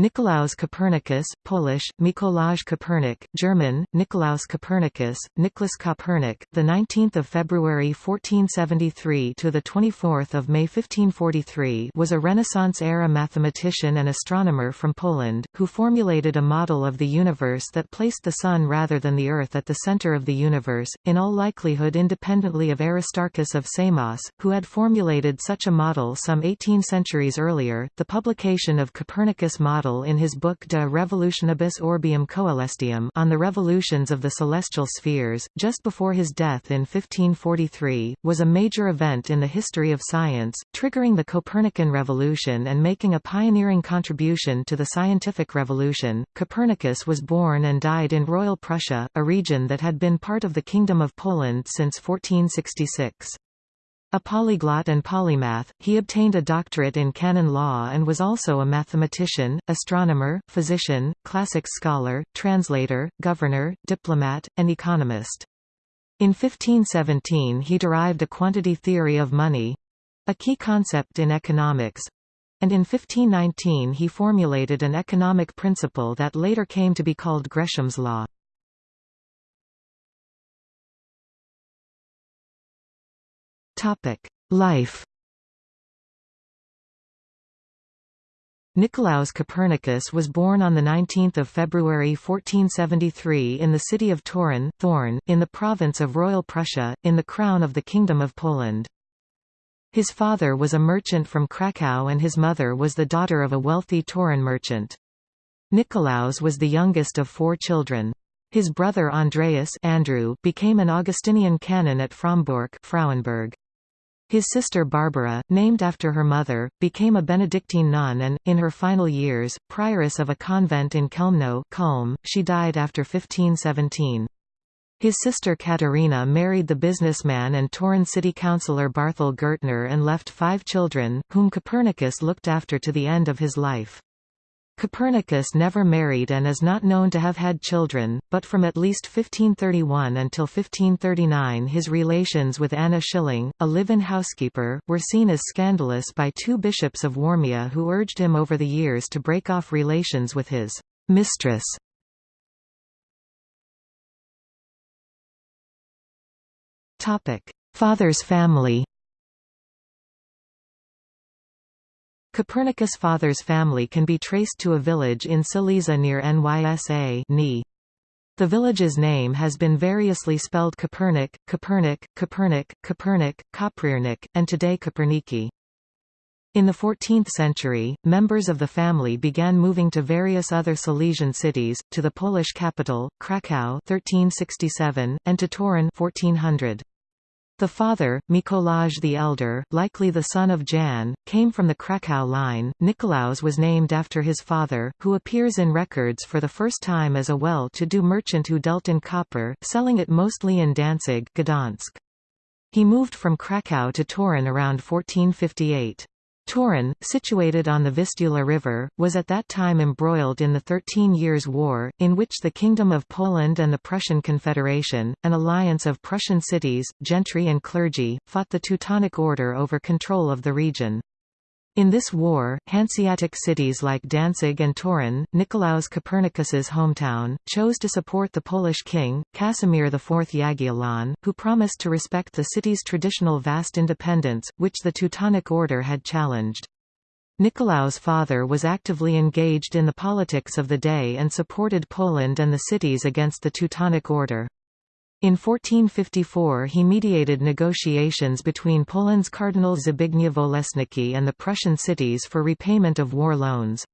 Nicolaus Copernicus, Polish, Mikołaj Kopernik, German, Nikolaus Copernicus, Nicholas Kopernik, the 19th of February 1473 to the 24th of May 1543, was a Renaissance-era mathematician and astronomer from Poland who formulated a model of the universe that placed the sun rather than the earth at the center of the universe, in all likelihood independently of Aristarchus of Samos, who had formulated such a model some 18 centuries earlier. The publication of Copernicus' model in his book De Revolutionibus Orbium Coelestium on the revolutions of the celestial spheres, just before his death in 1543, was a major event in the history of science, triggering the Copernican revolution and making a pioneering contribution to the scientific revolution. Copernicus was born and died in Royal Prussia, a region that had been part of the Kingdom of Poland since 1466. A polyglot and polymath, he obtained a doctorate in canon law and was also a mathematician, astronomer, physician, classics scholar, translator, governor, diplomat, and economist. In 1517 he derived a quantity theory of money—a key concept in economics—and in 1519 he formulated an economic principle that later came to be called Gresham's law. Life Nicolaus Copernicus was born on 19 February 1473 in the city of Toruń, Thorn, in the province of Royal Prussia, in the crown of the Kingdom of Poland. His father was a merchant from Krakow and his mother was the daughter of a wealthy Toruń merchant. Nicolaus was the youngest of four children. His brother Andreas Andrew became an Augustinian canon at Frombork Frauenburg. His sister Barbara, named after her mother, became a Benedictine nun and, in her final years, prioress of a convent in Culm. She died after 1517. His sister Katarina married the businessman and Toruń city councillor Barthol Gertner and left five children, whom Copernicus looked after to the end of his life. Copernicus never married and is not known to have had children, but from at least 1531 until 1539 his relations with Anna Schilling, a live-in housekeeper, were seen as scandalous by two bishops of Warmia who urged him over the years to break off relations with his mistress. Father's family Copernicus' father's family can be traced to a village in Silesia near Nysa The village's name has been variously spelled Copernic, Copernic, Copernic, Copernic, Koprivnik, and today Koperniki. In the 14th century, members of the family began moving to various other Silesian cities, to the Polish capital, Kraków 1367, and to Toruń 1400. The father, Mikolaj the Elder, likely the son of Jan, came from the Krakow line. Nikolaus was named after his father, who appears in records for the first time as a well-to-do merchant who dealt in copper, selling it mostly in Danzig Gdansk. He moved from Krakow to Toruń around 1458. Toruń, situated on the Vistula River, was at that time embroiled in the Thirteen Years' War, in which the Kingdom of Poland and the Prussian Confederation, an alliance of Prussian cities, gentry and clergy, fought the Teutonic Order over control of the region. In this war, Hanseatic cities like Danzig and Toruń, Nicolaus Copernicus's hometown, chose to support the Polish king, Casimir IV Jagiellon, who promised to respect the city's traditional vast independence, which the Teutonic Order had challenged. Nicolaus' father was actively engaged in the politics of the day and supported Poland and the cities against the Teutonic Order. In 1454 he mediated negotiations between Poland's Cardinal Zbigniew Olesnicki and the Prussian cities for repayment of war loans.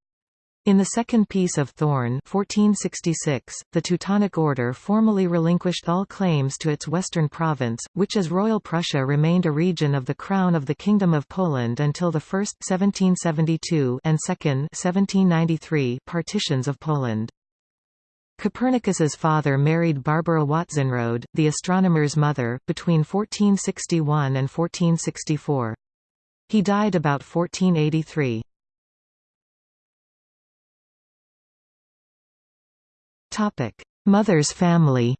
In the Second Peace of Thorn 1466, the Teutonic Order formally relinquished all claims to its western province, which as Royal Prussia remained a region of the Crown of the Kingdom of Poland until the first 1772 and second 1793 partitions of Poland. Copernicus's father married Barbara Watzenrode, the astronomer's mother, between 1461 and 1464. He died about 1483. Mother's family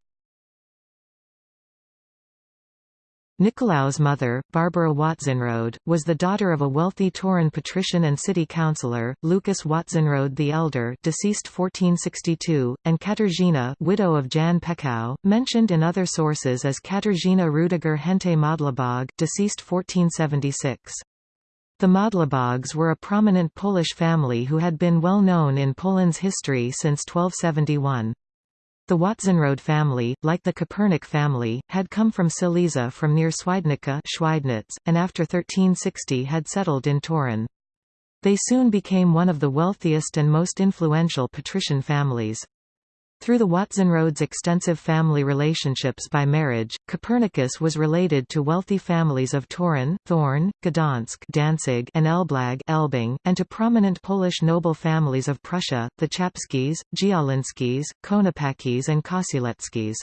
Nicolaus' mother, Barbara Watzenrode, was the daughter of a wealthy Toruń patrician and city councillor, Lucas Watzenrode the Elder deceased 1462, and Katarzyna widow of Jan Peckau, mentioned in other sources as Katarzyna Rudiger Hente Modlibóg deceased 1476. The Modlibógs were a prominent Polish family who had been well known in Poland's history since 1271. The Watzenrode family, like the Kopernik family, had come from Silesia from near Swidnica Schweidnitz, and after 1360 had settled in Toruń. They soon became one of the wealthiest and most influential patrician families. Through the Watzenrodes' extensive family relationships by marriage, Copernicus was related to wealthy families of Toruń, Thorn, Gdansk Danzig, and Elblag Elbing, and to prominent Polish noble families of Prussia, the Czapskis, Działyńskis, Konopackis and Kościeleckis.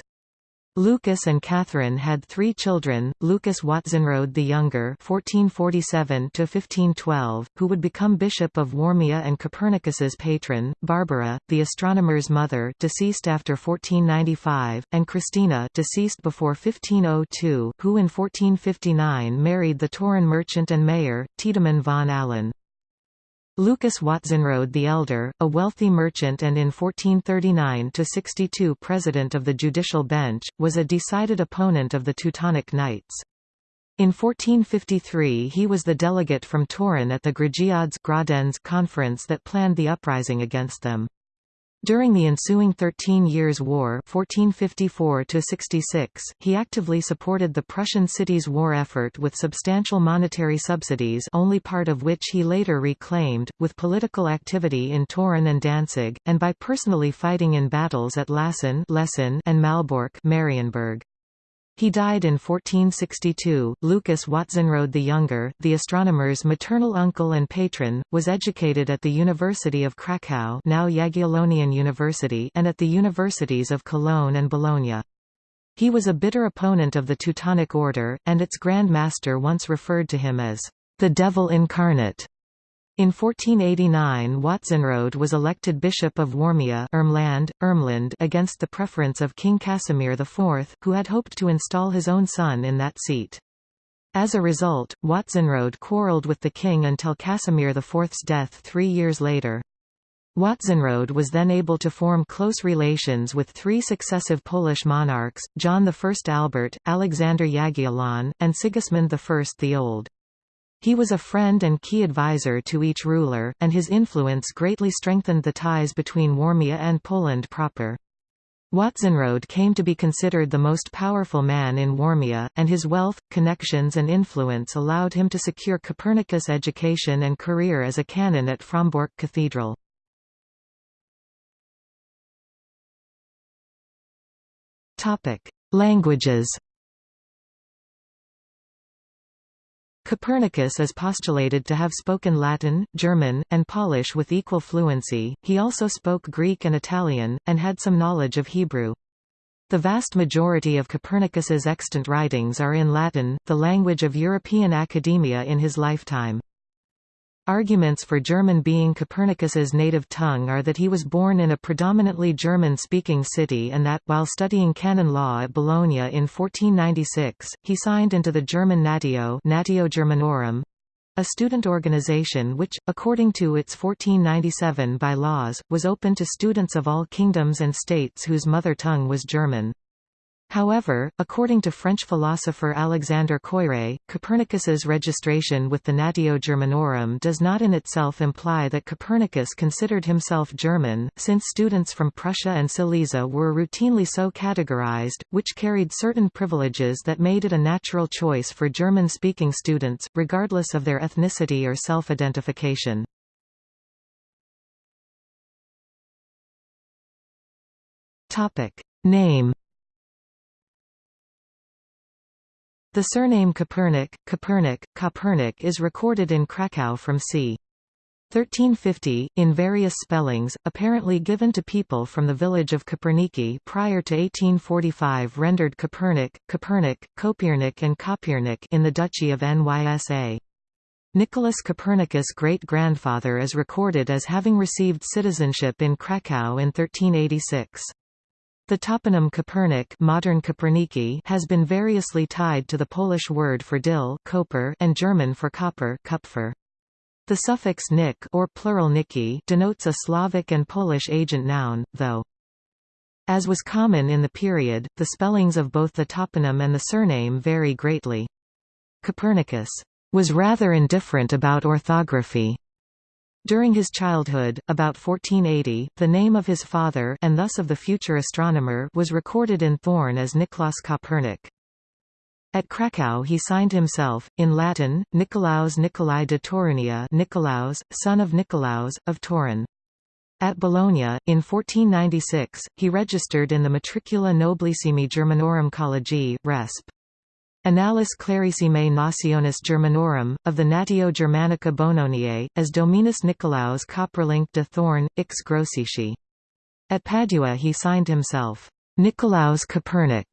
Lucas and Catherine had three children, Lucas Watzenrode the Younger (1447–1512), who would become Bishop of Warmia and Copernicus's patron, Barbara, the astronomer's mother, deceased after 1495, and Christina, deceased before 1502, who in 1459 married the Toruń merchant and mayor, Tiedemann von Allen. Lucas Watzenrode the Elder, a wealthy merchant and in 1439–62 president of the judicial bench, was a decided opponent of the Teutonic Knights. In 1453 he was the delegate from Toruń at the Grudziądz conference that planned the uprising against them. During the ensuing Thirteen Years' War 1454 he actively supported the Prussian cities' war effort with substantial monetary subsidies only part of which he later reclaimed, with political activity in Toruń and Danzig, and by personally fighting in battles at Łasin and Malbork Marienburg. He died in 1462. Lucas Watzenrode the Younger, the astronomer's maternal uncle and patron, was educated at the University of Krakow, now Jagiellonian University, and at the universities of Cologne and Bologna. He was a bitter opponent of the Teutonic Order, and its Grand Master once referred to him as the devil incarnate. In 1489 Watzenrode was elected Bishop of Warmia Ermland, Ermland against the preference of King Casimir IV, who had hoped to install his own son in that seat. As a result, Watzenrode quarrelled with the king until Casimir IV's death three years later. Watzenrode was then able to form close relations with three successive Polish monarchs, John I Albert, Alexander Jagiellon, and Sigismund I the Old. He was a friend and key advisor to each ruler, and his influence greatly strengthened the ties between Warmia and Poland proper. Watzenrode came to be considered the most powerful man in Warmia, and his wealth, connections and influence allowed him to secure Copernicus' education and career as a canon at Frombork Cathedral. Languages Copernicus is postulated to have spoken Latin, German, and Polish with equal fluency, he also spoke Greek and Italian, and had some knowledge of Hebrew. The vast majority of Copernicus's extant writings are in Latin, the language of European academia in his lifetime. Arguments for German being Copernicus's native tongue are that he was born in a predominantly German-speaking city and that, while studying canon law at Bologna in 1496, he signed into the German Natio Natio Germanorum, a student organization which, according to its 1497 by-laws, was open to students of all kingdoms and states whose mother tongue was German. However, according to French philosopher Alexandre Koyré, Copernicus's registration with the Natio Germanorum does not in itself imply that Copernicus considered himself German, since students from Prussia and Silesia were routinely so categorized, which carried certain privileges that made it a natural choice for German-speaking students, regardless of their ethnicity or self-identification. Name The surname Copernic, Copernic, Copernic is recorded in Krakow from c. 1350, in various spellings, apparently given to people from the village of Koperniki prior to 1845 rendered Copernic, Copernic, Kopiernik and Kopiernik in the Duchy of Nysa. Nicholas Copernicus' great-grandfather is recorded as having received citizenship in Krakow in 1386. The toponym Kopernik modern Koperniki has been variously tied to the Polish word for dill koper and German for copper Kupfer. The suffix nik or plural niki denotes a Slavic and Polish agent noun, though. As was common in the period, the spellings of both the toponym and the surname vary greatly. Copernicus was rather indifferent about orthography. During his childhood, about 1480, the name of his father and thus of the future astronomer was recorded in Thorn as Niklaus Kopernik. At Krakow he signed himself, in Latin, Nicolaus Nicolai de Torunia Nicolaus, son of Nicolaus, of Toruń. At Bologna, in 1496, he registered in the Matricula Nobilissimi Germanorum Collegii, Resp. Annales Clarissimae Nationis Germanorum, of the Natio Germanica Bononiae, as Dominus Nicolaus Kopperlingk de Thorn, ix Grossici. At Padua he signed himself, Nicolaus Copernic,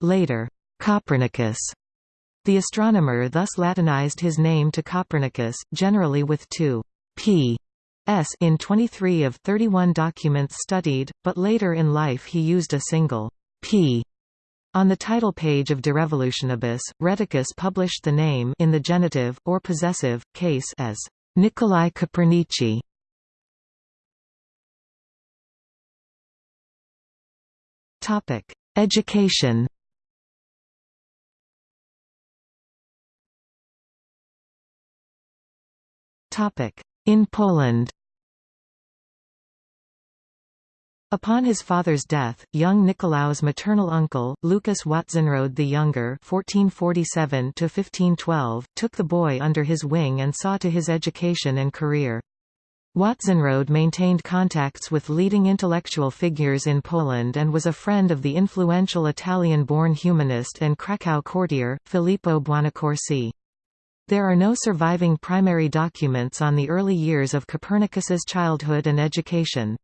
later, Copernicus. The astronomer thus Latinized his name to Copernicus, generally with two p s in 23 of 31 documents studied, but later in life he used a single p on the title page of De Revolutionibus, Rheticus published the name in the genitive, or possessive, case as Nicolai Copernici. Education In Poland Upon his father's death, young Nicolaus' maternal uncle, Lucas Watzenrode the Younger (1447–1512), took the boy under his wing and saw to his education and career. Watzenrode maintained contacts with leading intellectual figures in Poland and was a friend of the influential Italian-born humanist and Krakow courtier, Filippo Buonaccorsi. There are no surviving primary documents on the early years of Copernicus's childhood and education.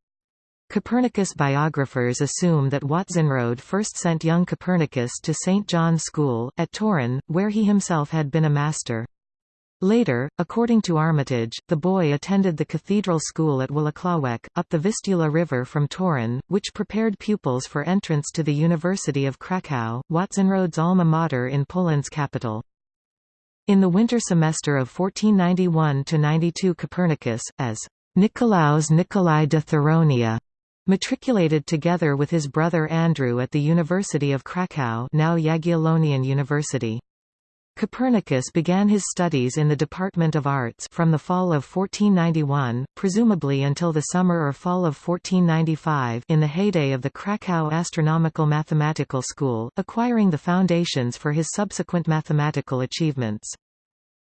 Copernicus biographers assume that Watzenrode first sent young Copernicus to St. John's School, at Toruń, where he himself had been a master. Later, according to Armitage, the boy attended the cathedral school at Włocławek, up the Vistula River from Toruń, which prepared pupils for entrance to the University of Kraków, Watzenrode's alma mater in Poland's capital. In the winter semester of 1491–92 Copernicus, as Nicolaus Nicolai de Thuronia Matriculated together with his brother Andrew at the University of Krakow now Jagiellonian University. Copernicus began his studies in the Department of Arts from the fall of 1491, presumably until the summer or fall of 1495 in the heyday of the Krakow Astronomical Mathematical School, acquiring the foundations for his subsequent mathematical achievements.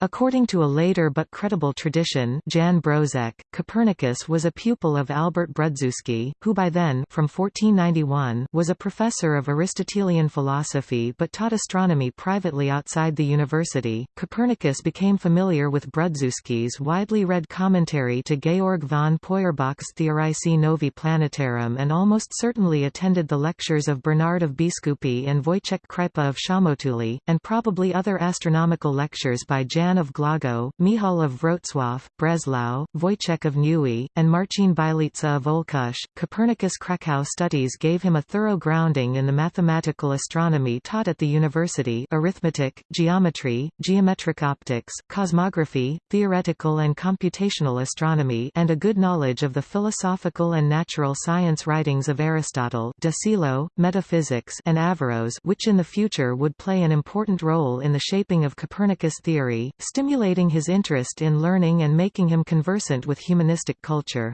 According to a later but credible tradition Jan Brozek, Copernicus was a pupil of Albert Brudzewski, who by then from 1491 was a professor of Aristotelian philosophy but taught astronomy privately outside the university. Copernicus became familiar with Brudzewski's widely read commentary to Georg von Peuerbach's Theorici Novi Planetarum and almost certainly attended the lectures of Bernard of Biskupi and Wojciech Krypa of Szamotuli, and probably other astronomical lectures by Jan Jan of Głogów, Michal of Wrocław, Breslau, Wojciech of Neuilly, and Marcin Bylica of Olkusz. Copernicus Krakow studies gave him a thorough grounding in the mathematical astronomy taught at the university arithmetic, geometry, geometric optics, cosmography, theoretical and computational astronomy and a good knowledge of the philosophical and natural science writings of Aristotle De Silo, metaphysics and Averroes which in the future would play an important role in the shaping of Copernicus theory, stimulating his interest in learning and making him conversant with humanistic culture.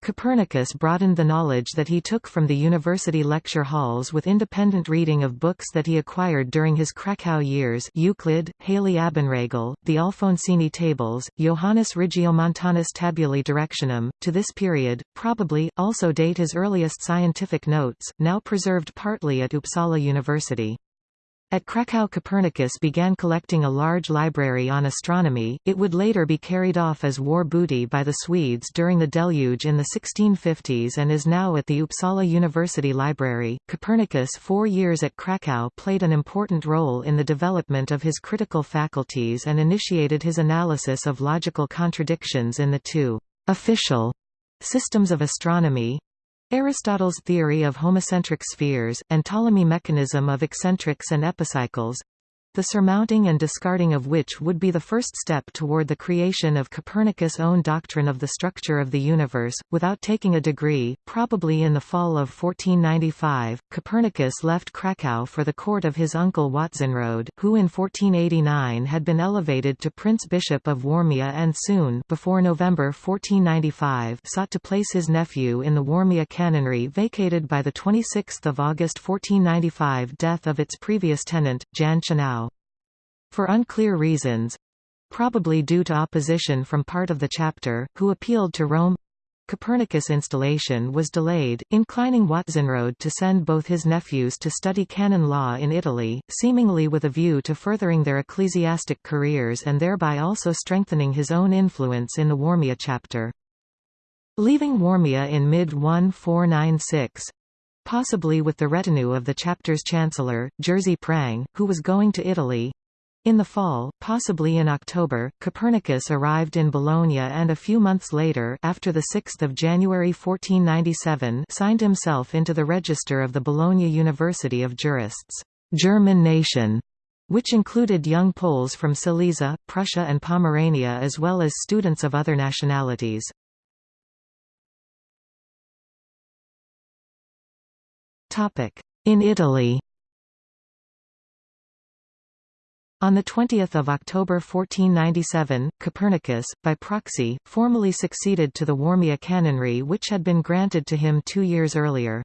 Copernicus broadened the knowledge that he took from the university lecture halls with independent reading of books that he acquired during his Krakow years Euclid, Haly Abenragel, the Alfonsine Tables, Johannes Regiomontanus Tabulae Directionum. To this period, probably, also date his earliest scientific notes, now preserved partly at Uppsala University. At Krakow Copernicus began collecting a large library on astronomy, it would later be carried off as war booty by the Swedes during the deluge in the 1650s and is now at the Uppsala University Library. Copernicus' four years at Krakow played an important role in the development of his critical faculties and initiated his analysis of logical contradictions in the two official systems of astronomy, Aristotle's theory of homocentric spheres, and Ptolemy mechanism of eccentrics and epicycles, the surmounting and discarding of which would be the first step toward the creation of Copernicus' own doctrine of the structure of the universe. Without taking a degree, probably in the fall of 1495, Copernicus left Krakow for the court of his uncle Watzenrode, who in 1489 had been elevated to Prince Bishop of Warmia and soon before November 1495 sought to place his nephew in the Warmia canonry vacated by the 26 August 1495 death of its previous tenant, Jan Chanau. For unclear reasons probably due to opposition from part of the chapter, who appealed to Rome Copernicus' installation was delayed, inclining Watzenrode to send both his nephews to study canon law in Italy, seemingly with a view to furthering their ecclesiastic careers and thereby also strengthening his own influence in the Warmia chapter. Leaving Warmia in mid-1496, possibly with the retinue of the chapter's chancellor, Jerzy Prang, who was going to Italy, in the fall, possibly in October, Copernicus arrived in Bologna and a few months later after 6 January 1497 signed himself into the register of the Bologna University of Jurists German nation", which included young Poles from Silesia, Prussia and Pomerania as well as students of other nationalities. In Italy On 20 October 1497, Copernicus, by proxy, formally succeeded to the Warmia canonry which had been granted to him two years earlier.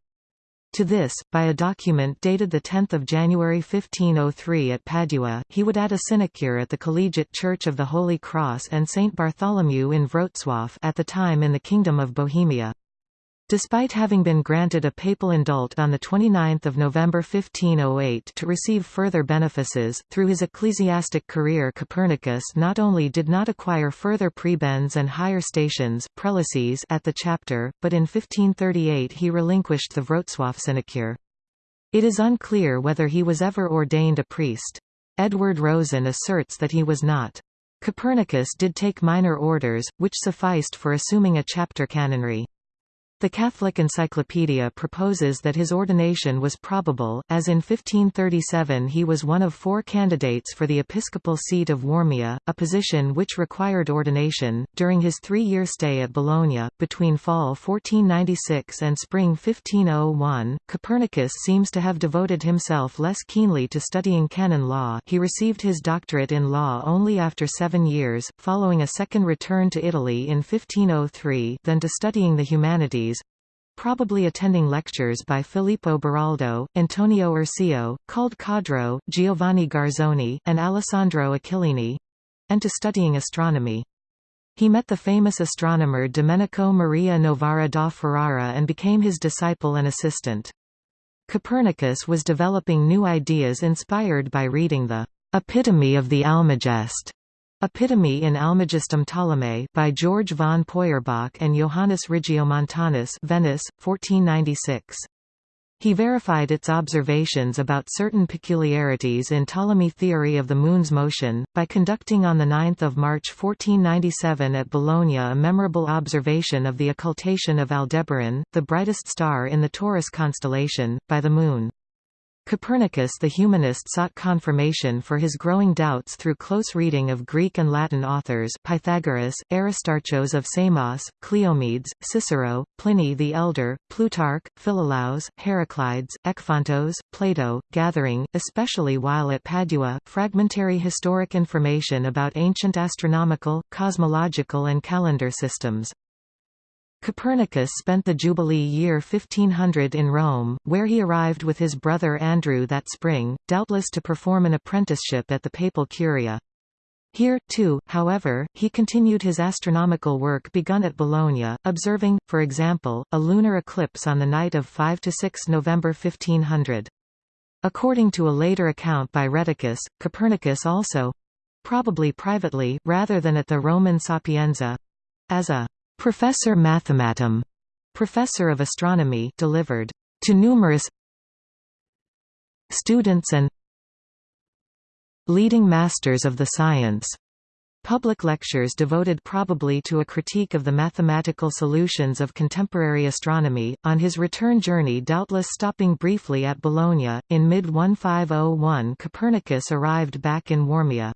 To this, by a document dated 10 January 1503 at Padua, he would add a sinecure at the Collegiate Church of the Holy Cross and St. Bartholomew in Wrocław at the time in the Kingdom of Bohemia. Despite having been granted a papal indult on 29 November 1508 to receive further benefices, through his ecclesiastic career Copernicus not only did not acquire further prebends and higher stations prelacies at the chapter, but in 1538 he relinquished the Wrocław sinecure. It is unclear whether he was ever ordained a priest. Edward Rosen asserts that he was not. Copernicus did take minor orders, which sufficed for assuming a chapter canonry. The Catholic Encyclopedia proposes that his ordination was probable, as in 1537 he was one of four candidates for the episcopal seat of Warmia, a position which required ordination. During his three year stay at Bologna, between fall 1496 and spring 1501, Copernicus seems to have devoted himself less keenly to studying canon law. He received his doctorate in law only after seven years, following a second return to Italy in 1503, than to studying the humanities probably attending lectures by Filippo Beroaldo, Antonio Urceo, called Codro, Giovanni Garzoni, and Alessandro Achillini—and to studying astronomy. He met the famous astronomer Domenico Maria Novara da Ferrara and became his disciple and assistant. Copernicus was developing new ideas inspired by reading the Epitome of the Almagest Epitome in Almagestum Ptolemy by George von Peuerbach and Johannes Regiomontanus Venice, 1496. He verified its observations about certain peculiarities in Ptolemy theory of the Moon's motion, by conducting on 9 March 1497 at Bologna a memorable observation of the occultation of Aldebaran, the brightest star in the Taurus constellation, by the Moon. Copernicus the humanist sought confirmation for his growing doubts through close reading of Greek and Latin authors Pythagoras, Aristarchos of Samos, Cleomedes, Cicero, Pliny the Elder, Plutarch, Philolaus, Heraclides, Ekphantos, Plato, gathering, especially while at Padua, fragmentary historic information about ancient astronomical, cosmological and calendar systems. Copernicus spent the Jubilee year 1500 in Rome, where he arrived with his brother Andrew that spring, doubtless to perform an apprenticeship at the papal curia. Here, too, however, he continued his astronomical work begun at Bologna, observing, for example, a lunar eclipse on the night of 5–6 November 1500. According to a later account by Rheticus, Copernicus also—probably privately, rather than at the Roman Sapienza—as a Professor Mathematum, professor of astronomy, delivered to numerous students and leading masters of the science public lectures devoted probably to a critique of the mathematical solutions of contemporary astronomy, on his return journey doubtless stopping briefly at Bologna. In mid-1501 Copernicus arrived back in Warmia.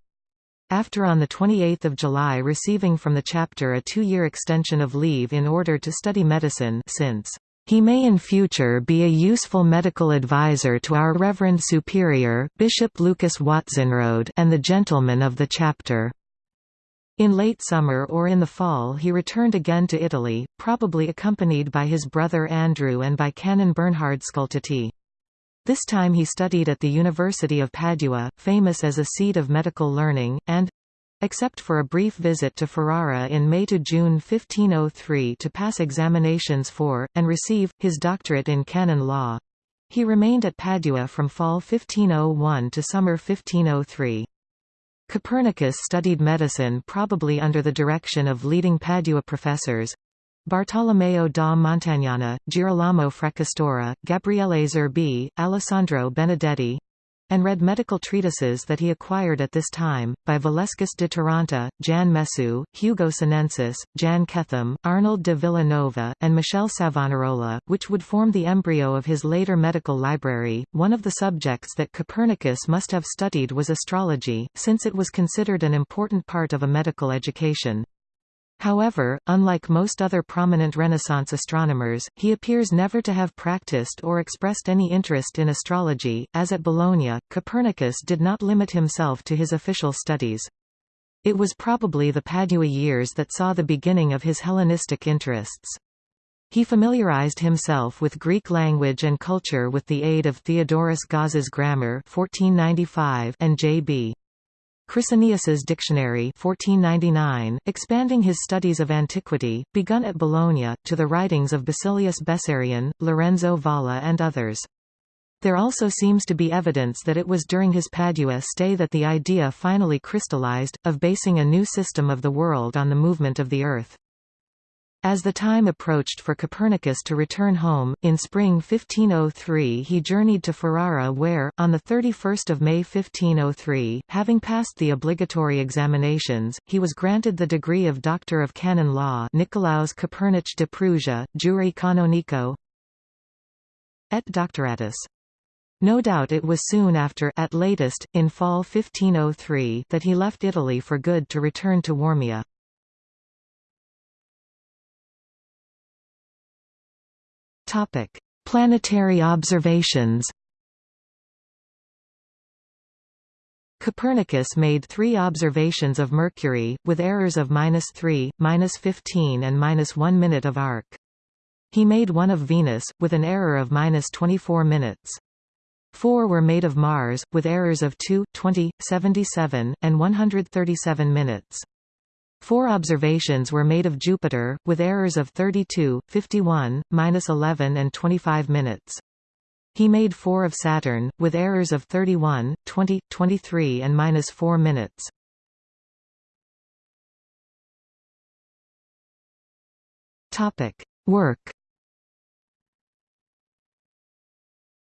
After on 28 July receiving from the chapter a two-year extension of leave in order to study medicine since he may in future be a useful medical advisor to our Reverend Superior, Bishop Lucas Watzenrode and the gentlemen of the chapter. In late summer or in the fall he returned again to Italy, probably accompanied by his brother Andrew and by Canon Bernhard Scultetti. This time he studied at the University of Padua, famous as a seat of medical learning, and, Except for a brief visit to Ferrara in May to June 1503 to pass examinations for, and receive, his doctorate in canon law. He remained at Padua from fall 1501 to summer 1503. Copernicus studied medicine probably under the direction of leading Padua professors, Bartolomeo da Montagnana, Girolamo Fracastoro, Gabriele Zerbi, Alessandro Benedetti, and read medical treatises that he acquired at this time, by Valescus de Taranta, Jan Messu, Hugo Senensis, Jan Ketham, Arnold de Villanova, and Michel Savonarola, which would form the embryo of his later medical library. One of the subjects that Copernicus must have studied was astrology, since it was considered an important part of a medical education. However, unlike most other prominent Renaissance astronomers, he appears never to have practiced or expressed any interest in astrology. As at Bologna, Copernicus did not limit himself to his official studies. It was probably the Padua years that saw the beginning of his Hellenistic interests. He familiarized himself with Greek language and culture with the aid of Theodorus Gaza's Grammar 1495 and J.B. Chrestonius's Dictionary 1499, expanding his studies of antiquity, begun at Bologna, to the writings of Basilius Bessarion, Lorenzo Valla and others. There also seems to be evidence that it was during his Padua stay that the idea finally crystallized, of basing a new system of the world on the movement of the Earth. As the time approached for Copernicus to return home, in spring 1503 he journeyed to Ferrara where, on 31 May 1503, having passed the obligatory examinations, he was granted the degree of Doctor of Canon Law Nicolaus Copernic de Prusia, Jure Canonico et Doctoratus. No doubt it was soon after at latest, in fall 1503 that he left Italy for good to return to Warmia. Topic: Planetary observations. Copernicus made three observations of Mercury, with errors of -3, -15 and -1 minute of arc. He made one of Venus, with an error of -24 minutes. Four were made of Mars, with errors of 2, 20, 77, and 137 minutes. Four observations were made of Jupiter, with errors of 32, 51, -11 and 25 minutes. He made four of Saturn, with errors of 31, 20, 23 and -4 minutes. Work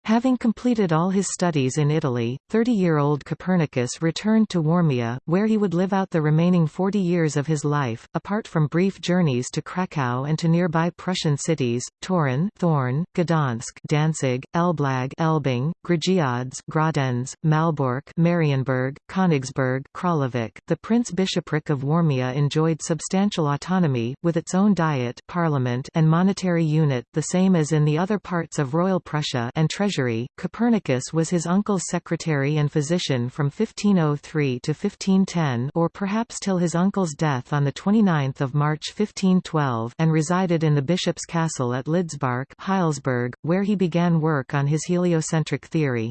Having completed all his studies in Italy, 30-year-old Copernicus returned to Warmia, where he would live out the remaining 40 years of his life, apart from brief journeys to Krakow and to nearby Prussian cities, Toruń Thorn, Gdansk Danzig, Elblag Elbing, Grudziądz Graudenz, Malbork Marienburg, Königsberg Królewiec. The Prince-Bishopric of Warmia enjoyed substantial autonomy, with its own diet parliament and monetary unit, the same as in the other parts of Royal Prussia and treasury treasury. Copernicus was his uncle's secretary and physician from 1503 to 1510 or perhaps till his uncle's death on the 29 March 1512 and resided in the bishop's castle at Lidzbark Heilsberg, where he began work on his heliocentric theory.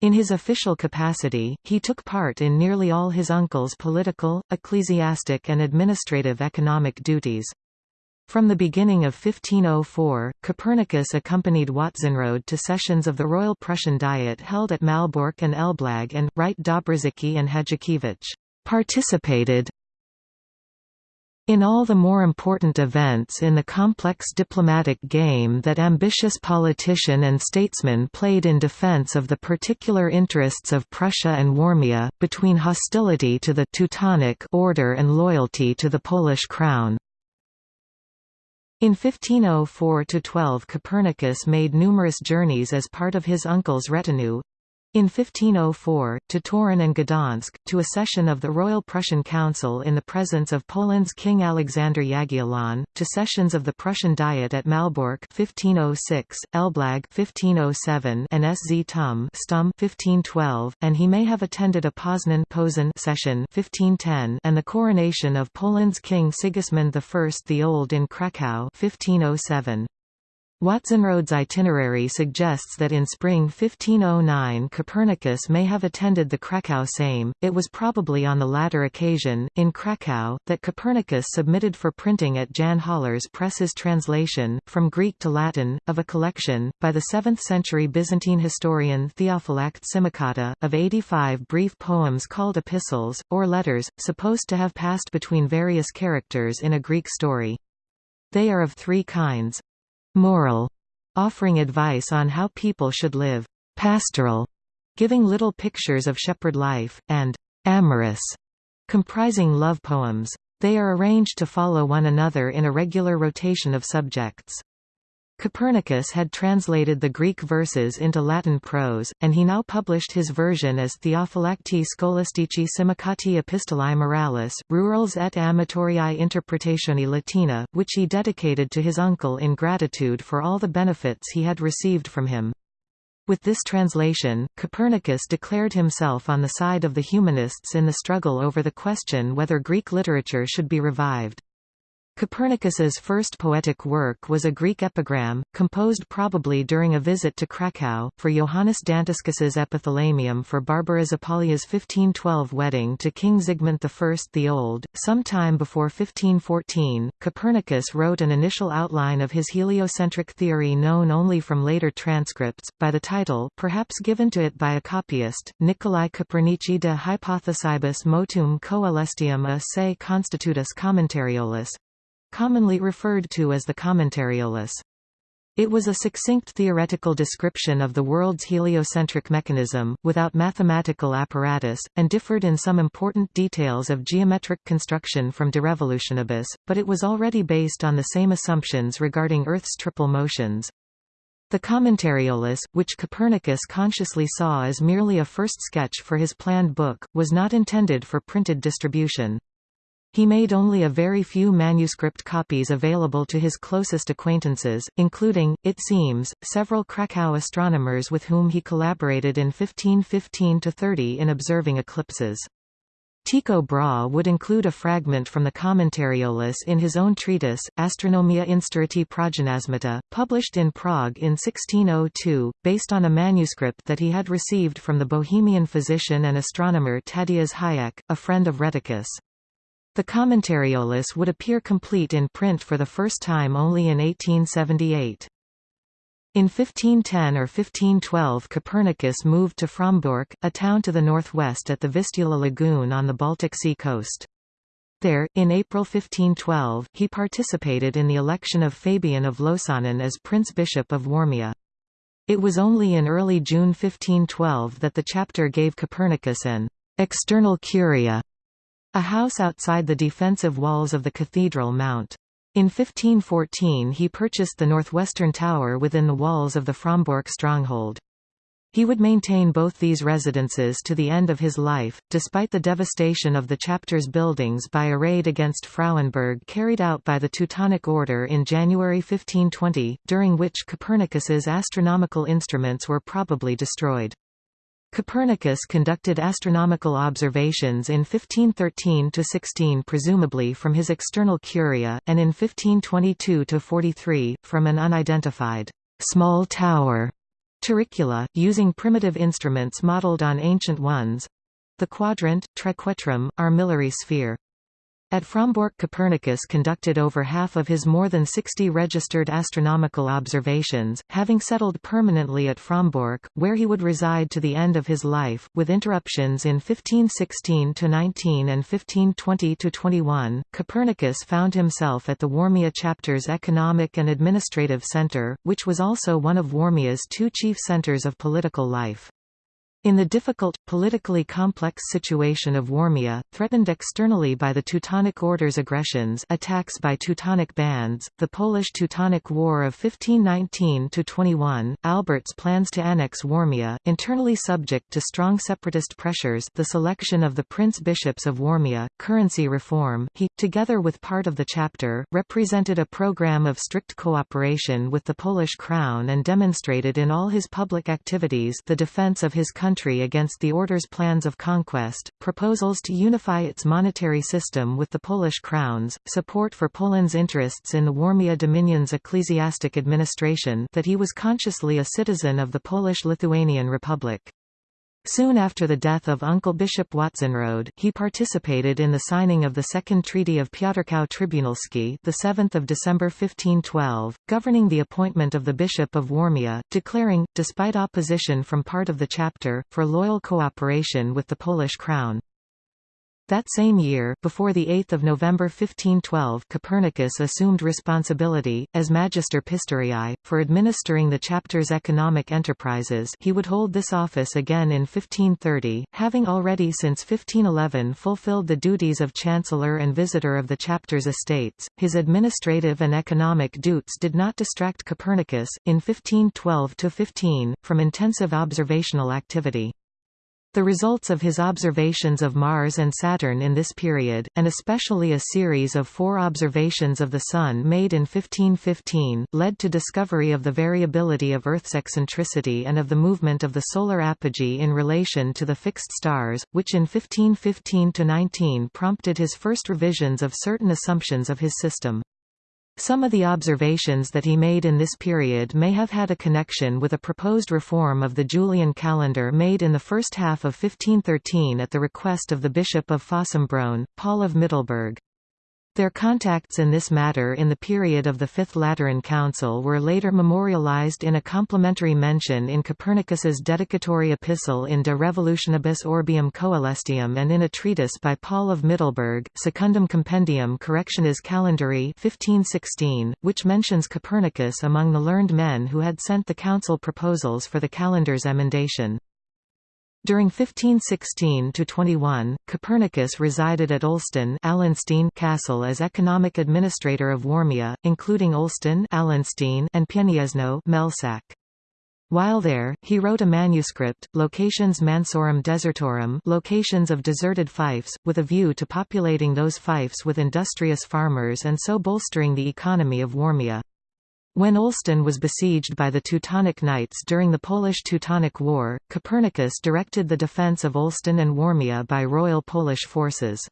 In his official capacity, he took part in nearly all his uncle's political, ecclesiastic and administrative economic duties. From the beginning of 1504, Copernicus accompanied Watzenrode to sessions of the Royal Prussian Diet held at Malbork and Elblag and, write Dobrzycki and Hajdukiewicz participated In all the more important events in the complex diplomatic game that ambitious politician and statesman played in defense of the particular interests of Prussia and Warmia, between hostility to the Teutonic order and loyalty to the Polish crown. In 1504–12 Copernicus made numerous journeys as part of his uncle's retinue, in 1504, to Torun and Gdansk, to a session of the Royal Prussian Council in the presence of Poland's King Alexander Jagiellon, to sessions of the Prussian Diet at Malbork 1506, Elblag 1507, and Sz Tum Stuhm 1512, and he may have attended a Poznan session 1510 and the coronation of Poland's King Sigismund I the Old in Krakow 1507. Watzenrode's itinerary suggests that in spring 1509 Copernicus may have attended the Krakow Sejm. It was probably on the latter occasion, in Krakow, that Copernicus submitted for printing at Jan Haller's press his translation, from Greek to Latin, of a collection, by the 7th-century Byzantine historian Theophylact Simocatta, of 85 brief poems called epistles, or letters, supposed to have passed between various characters in a Greek story. They are of three kinds moral, offering advice on how people should live, pastoral, giving little pictures of shepherd life, and amorous, comprising love poems. They are arranged to follow one another in a regular rotation of subjects. Copernicus had translated the Greek verses into Latin prose, and he now published his version as Theophylacti Scholastici Simocati Epistolae Moralis, Rurals et Amatoriae Interpretationi Latina, which he dedicated to his uncle in gratitude for all the benefits he had received from him. With this translation, Copernicus declared himself on the side of the humanists in the struggle over the question whether Greek literature should be revived. Copernicus's first poetic work was a Greek epigram, composed probably during a visit to Krakow, for Johannes Dantiscus's epithalamium for Barbara Zapolya's 1512 wedding to King Zygmunt I the Old. Sometime before 1514, Copernicus wrote an initial outline of his heliocentric theory known only from later transcripts, by the title perhaps given to it by a copyist, Nicolai Copernici de hypothesibus motum coelestium a se constitutus commentariolus, commonly referred to as the Commentariolus. It was a succinct theoretical description of the world's heliocentric mechanism, without mathematical apparatus, and differed in some important details of geometric construction from De Revolutionibus, but it was already based on the same assumptions regarding Earth's triple motions. The Commentariolus, which Copernicus consciously saw as merely a first sketch for his planned book, was not intended for printed distribution. He made only a very few manuscript copies available to his closest acquaintances, including, it seems, several Krakow astronomers with whom he collaborated in 1515–30 in observing eclipses. Tycho Brahe would include a fragment from the Commentariolus in his own treatise, Astronomia Instauratae Progymnasmata, published in Prague in 1602, based on a manuscript that he had received from the Bohemian physician and astronomer Tadeusz Hayek, a friend of Rheticus. The Commentariolus would appear complete in print for the first time only in 1878. In 1510 or 1512 Copernicus moved to Frombork, a town to the northwest at the Vistula lagoon on the Baltic Sea coast. There, in April 1512, he participated in the election of Fabian of Lossainen as Prince Bishop of Warmia. It was only in early June 1512 that the chapter gave Copernicus an external curia a house outside the defensive walls of the cathedral mount. In 1514 he purchased the northwestern tower within the walls of the Frombork stronghold. He would maintain both these residences to the end of his life, despite the devastation of the chapter's buildings by a raid against Frauenburg carried out by the Teutonic Order in January 1520, during which Copernicus's astronomical instruments were probably destroyed. Copernicus conducted astronomical observations in 1513–16 presumably from his external curia, and in 1522–43, from an unidentified small tower turricula, using primitive instruments modeled on ancient ones—the quadrant, triquetrum, armillary sphere. At Frombork Copernicus conducted over half of his more than 60 registered astronomical observations, having settled permanently at Frombork, where he would reside to the end of his life, with interruptions in 1516–19 and 1520–21. Copernicus found himself at the Warmia chapter's economic and administrative centre, which was also one of Warmia's two chief centres of political life. In the difficult, politically complex situation of Warmia, threatened externally by the Teutonic Order's aggressions attacks by Teutonic bands, the Polish-Teutonic War of 1519–21, Albert's plans to annex Warmia, internally subject to strong separatist pressures the selection of the prince-bishops of Warmia, currency reform he, together with part of the chapter, represented a program of strict cooperation with the Polish crown and demonstrated in all his public activities the defense of his country country against the order's plans of conquest, proposals to unify its monetary system with the Polish crowns, support for Poland's interests in the Warmia Dominion's ecclesiastic administration that he was consciously a citizen of the Polish-Lithuanian Republic. Soon after the death of Uncle Bishop Watzenrode, he participated in the signing of the Second Treaty of Piotrkow Trybunalski, the 7th of December 1512, governing the appointment of the Bishop of Warmia, declaring, despite opposition from part of the chapter, for loyal cooperation with the Polish crown. That same year, before the 8th of November 1512 Copernicus assumed responsibility, as Magister Pistorii, for administering the chapter's economic enterprises he would hold this office again in 1530, having already since 1511 fulfilled the duties of Chancellor and Visitor of the chapter's estates. His administrative and economic duties did not distract Copernicus, in 1512 to 15 from intensive observational activity. The results of his observations of Mars and Saturn in this period, and especially a series of four observations of the Sun made in 1515, led to discovery of the variability of Earth's eccentricity and of the movement of the solar apogee in relation to the fixed stars, which in 1515–19 prompted his first revisions of certain assumptions of his system. Some of the observations that he made in this period may have had a connection with a proposed reform of the Julian calendar made in the first half of 1513 at the request of the Bishop of Fossombrone, Paul of Middelburg. Their contacts in this matter in the period of the Fifth Lateran Council were later memorialized in a complimentary mention in Copernicus's dedicatory epistle in De Revolutionibus Orbium Coelestium and in a treatise by Paul of Middelburg, Secundum Compendium Correctionis Calendari 1516, which mentions Copernicus among the learned men who had sent the council proposals for the calendar's emendation. During 1516–21, Copernicus resided at Olsztyn Castle as economic administrator of Warmia, including Olsztyn and Pieniezno Mehlsack. While there, he wrote a manuscript, Locationes Mansorum Desertorum locations of deserted fiefs, with a view to populating those fiefs with industrious farmers and so bolstering the economy of Warmia. When Olsztyn was besieged by the Teutonic Knights during the Polish-Teutonic War, Copernicus directed the defence of Olsztyn and Warmia by Royal Polish forces.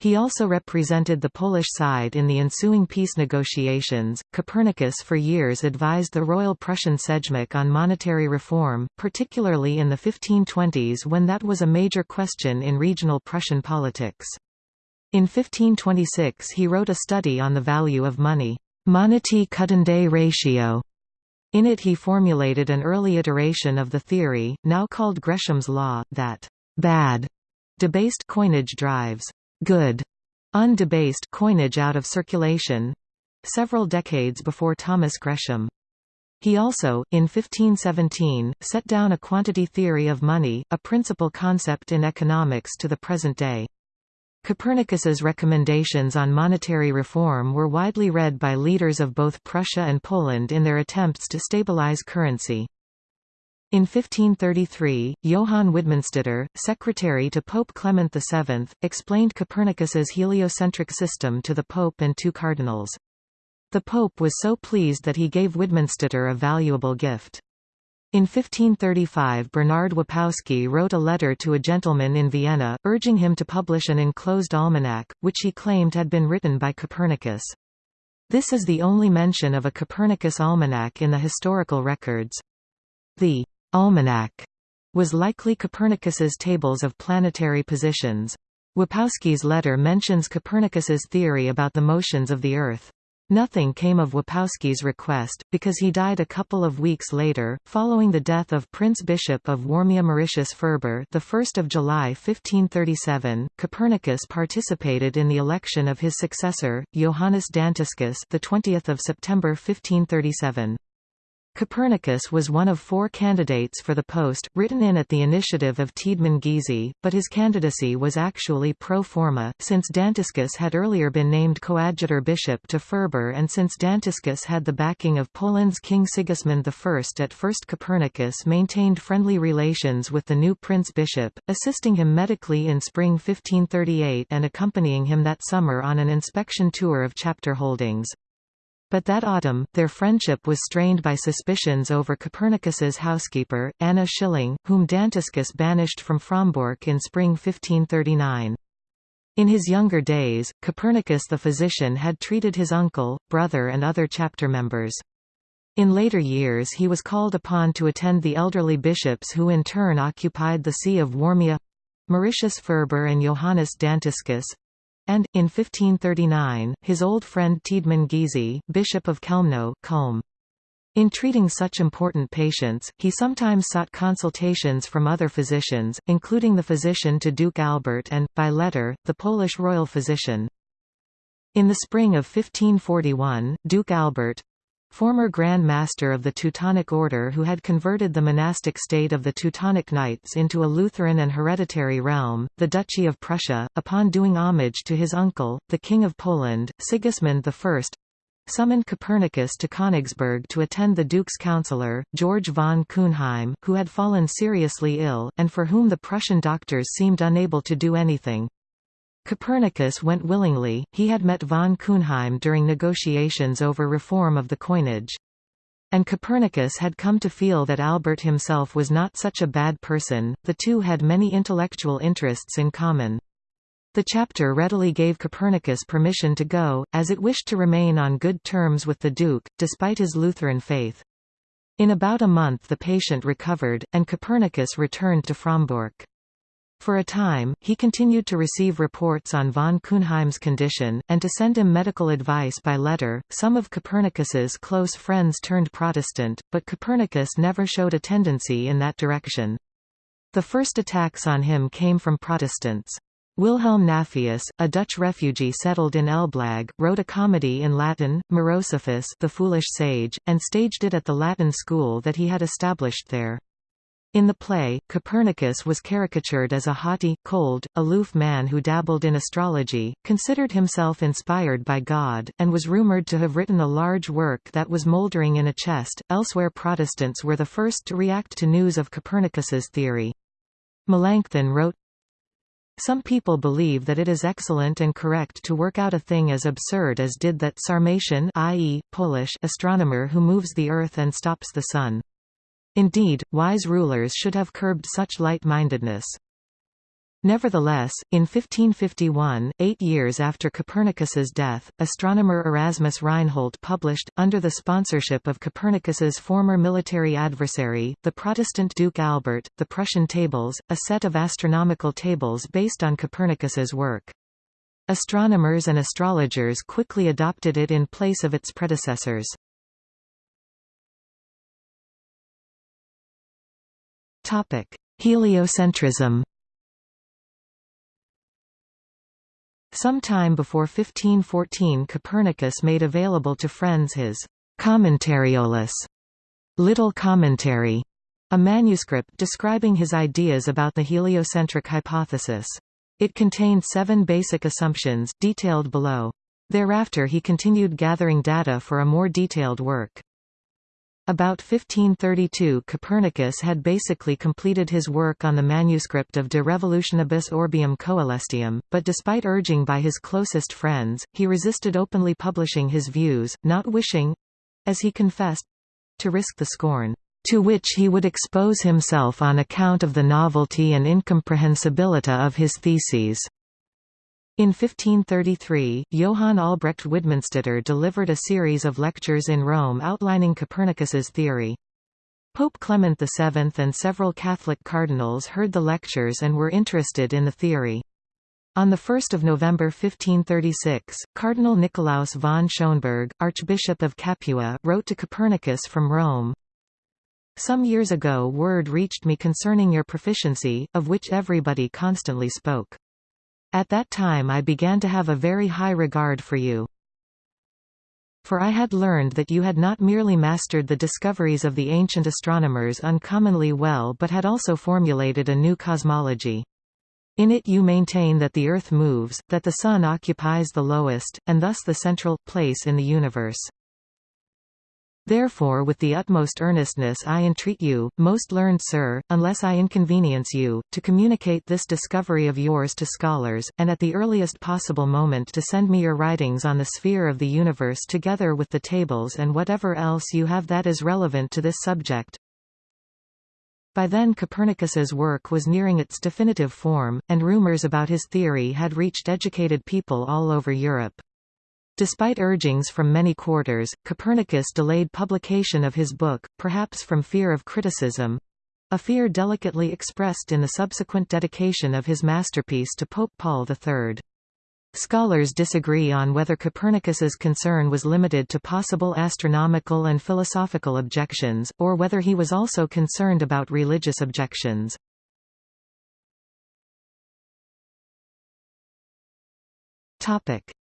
He also represented the Polish side in the ensuing peace negotiations. Copernicus for years advised the Royal Prussian Sejmik on monetary reform, particularly in the 1520s when that was a major question in regional Prussian politics. In 1526 he wrote a study on the value of money. Monetae cudendae ratio. In it he formulated an early iteration of the theory, now called Gresham's law, that bad debased coinage drives good undebased coinage out of circulation several decades before Thomas Gresham. He also, in 1517, set down a quantity theory of money, a principal concept in economics to the present day. Copernicus's recommendations on monetary reform were widely read by leaders of both Prussia and Poland in their attempts to stabilize currency. In 1533, Johann Widmanstätter, secretary to Pope Clement VII, explained Copernicus's heliocentric system to the Pope and two cardinals. The Pope was so pleased that he gave Widmanstätter a valuable gift. In 1535 Bernard Wapowski wrote a letter to a gentleman in Vienna, urging him to publish an enclosed almanac, which he claimed had been written by Copernicus. This is the only mention of a Copernicus almanac in the historical records. The almanac was likely Copernicus's tables of planetary positions. Wapowski's letter mentions Copernicus's theory about the motions of the Earth. Nothing came of Wapowski's request, because he died a couple of weeks later, following the death of Prince Bishop of Warmia Mauritius Ferber the 1st of July 1537. Copernicus participated in the election of his successor, Johannes Dantiscus the 20th of September 1537. Copernicus was one of four candidates for the post, written in at the initiative of Tiedemann Giese, but his candidacy was actually pro forma, since Dantiscus had earlier been named coadjutor bishop to Ferber and since Dantiscus had the backing of Poland's King Sigismund I. At first Copernicus maintained friendly relations with the new prince-bishop, assisting him medically in spring 1538 and accompanying him that summer on an inspection tour of chapter holdings. But that autumn, their friendship was strained by suspicions over Copernicus's housekeeper, Anna Schilling, whom Dantiscus banished from Frombork in spring 1539. In his younger days, Copernicus the physician had treated his uncle, brother and other chapter members. In later years he was called upon to attend the elderly bishops who in turn occupied the See of Warmia—Mauritius Ferber and Johannes Dantiscus, and, in 1539, his old friend Tiedemann Giese, Bishop of Chełmno Culm. In treating such important patients, he sometimes sought consultations from other physicians, including the physician to Duke Albert and, by letter, the Polish royal physician. In the spring of 1541, Duke Albert, Former Grand Master of the Teutonic Order who had converted the monastic state of the Teutonic Knights into a Lutheran and hereditary realm, the Duchy of Prussia, upon doing homage to his uncle, the King of Poland, Sigismund I, summoned Copernicus to Königsberg to attend the Duke's councillor, George von Kuenheim, who had fallen seriously ill, and for whom the Prussian doctors seemed unable to do anything. Copernicus went willingly, he had met von Kuenheim during negotiations over reform of the coinage. And Copernicus had come to feel that Albert himself was not such a bad person, the two had many intellectual interests in common. The chapter readily gave Copernicus permission to go, as it wished to remain on good terms with the Duke, despite his Lutheran faith. In about a month the patient recovered, and Copernicus returned to Frombork. For a time, he continued to receive reports on von Kuenheim's condition, and to send him medical advice by letter. Some of Copernicus's close friends turned Protestant, but Copernicus never showed a tendency in that direction. The first attacks on him came from Protestants. Wilhelm Naevius, a Dutch refugee settled in Elblag, wrote a comedy in Latin, Morosophus the Foolish Sage, and staged it at the Latin school that he had established there. In the play, Copernicus was caricatured as a haughty, cold, aloof man who dabbled in astrology, considered himself inspired by God, and was rumored to have written a large work that was moldering in a chest. Elsewhere Protestants were the first to react to news of Copernicus's theory. Melanchthon wrote, some people believe that it is excellent and correct to work out a thing as absurd as did that Sarmatian i.e., Polish astronomer who moves the earth and stops the sun. Indeed, wise rulers should have curbed such light-mindedness. Nevertheless, in 1551, eight years after Copernicus's death, astronomer Erasmus Reinhold published, under the sponsorship of Copernicus's former military adversary, the Protestant Duke Albert, the Prussian Tables, a set of astronomical tables based on Copernicus's work. Astronomers and astrologers quickly adopted it in place of its predecessors. Heliocentrism Sometime before 1514 Copernicus made available to friends his Commentariolus, Little Commentary, a manuscript describing his ideas about the heliocentric hypothesis. It contained seven basic assumptions, detailed below. Thereafter he continued gathering data for a more detailed work. About 1532 Copernicus had basically completed his work on the manuscript of De Revolutionibus Orbium Coelestium, but despite urging by his closest friends, he resisted openly publishing his views, not wishing—as he confessed—to risk the scorn to which he would expose himself on account of the novelty and incomprehensibility of his theses. In 1533, Johann Albrecht Widmanstätter delivered a series of lectures in Rome outlining Copernicus's theory. Pope Clement VII and several Catholic cardinals heard the lectures and were interested in the theory. On 1 November 1536, Cardinal Nicolaus von Schönberg, Archbishop of Capua, wrote to Copernicus from Rome, Some years ago word reached me concerning your proficiency, of which everybody constantly spoke. At that time I began to have a very high regard for you. For I had learned that you had not merely mastered the discoveries of the ancient astronomers uncommonly well but had also formulated a new cosmology. In it you maintain that the Earth moves, that the Sun occupies the lowest, and thus the central, place in the universe. Therefore with the utmost earnestness I entreat you, most learned sir, unless I inconvenience you, to communicate this discovery of yours to scholars, and at the earliest possible moment to send me your writings on the sphere of the universe together with the tables and whatever else you have that is relevant to this subject. By then Copernicus's work was nearing its definitive form, and rumors about his theory had reached educated people all over Europe. Despite urgings from many quarters, Copernicus delayed publication of his book, perhaps from fear of criticism—a fear delicately expressed in the subsequent dedication of his masterpiece to Pope Paul III. Scholars disagree on whether Copernicus's concern was limited to possible astronomical and philosophical objections, or whether he was also concerned about religious objections.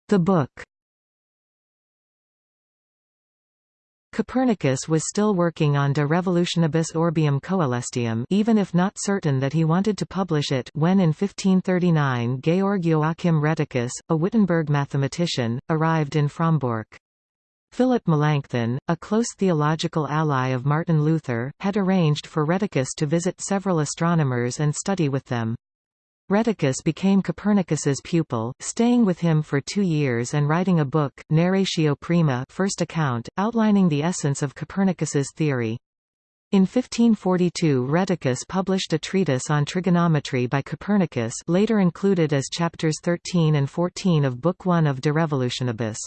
The book Copernicus was still working on De Revolutionibus Orbium Coelestium even if not certain that he wanted to publish it when in 1539 Georg Joachim Rheticus, a Wittenberg mathematician, arrived in Frombork. Philip Melanchthon, a close theological ally of Martin Luther, had arranged for Rheticus to visit several astronomers and study with them. Rheticus became Copernicus's pupil, staying with him for two years and writing a book, Narratio Prima first account, outlining the essence of Copernicus's theory. In 1542 Rheticus published a treatise on trigonometry by Copernicus later included as chapters 13 and 14 of Book 1 of De Revolutionibus.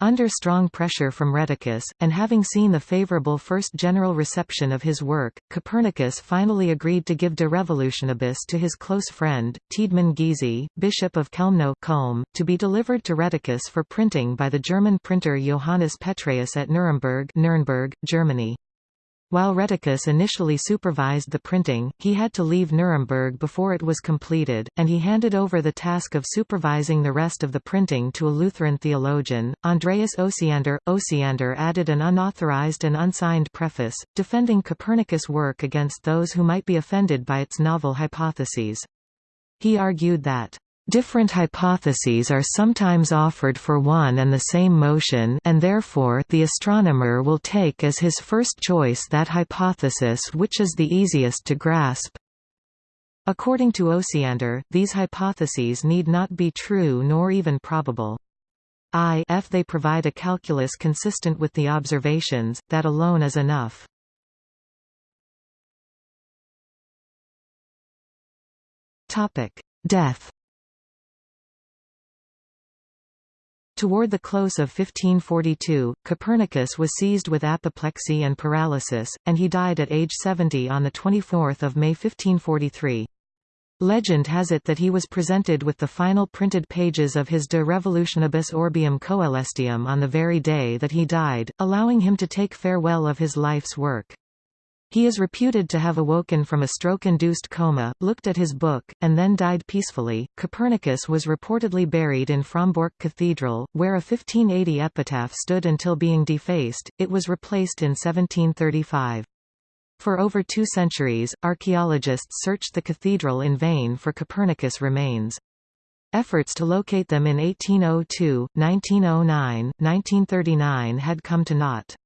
Under strong pressure from Rheticus, and having seen the favorable first general reception of his work, Copernicus finally agreed to give De Revolutionibus to his close friend, Tiedemann Giese, Bishop of Chełmno Culm, to be delivered to Rheticus for printing by the German printer Johannes Petreius at Nuremberg, Nuremberg Germany. While Rheticus initially supervised the printing, he had to leave Nuremberg before it was completed, and he handed over the task of supervising the rest of the printing to a Lutheran theologian, Andreas Osiander. Osiander added an unauthorized and unsigned preface, defending Copernicus' work against those who might be offended by its novel hypotheses. He argued that Different hypotheses are sometimes offered for one and the same motion and therefore the astronomer will take as his first choice that hypothesis which is the easiest to grasp. According to Osiander, these hypotheses need not be true nor even probable. I if they provide a calculus consistent with the observations, that alone is enough. Death Toward the close of 1542, Copernicus was seized with apoplexy and paralysis, and he died at age 70 on 24 May 1543. Legend has it that he was presented with the final printed pages of his De Revolutionibus Orbium Coelestium on the very day that he died, allowing him to take farewell of his life's work. He is reputed to have awoken from a stroke-induced coma, looked at his book, and then died peacefully. Copernicus was reportedly buried in Frombork Cathedral, where a 1580 epitaph stood until being defaced. It was replaced in 1735. For over two centuries, archaeologists searched the cathedral in vain for Copernicus remains. Efforts to locate them in 1802, 1909, 1939 had come to naught.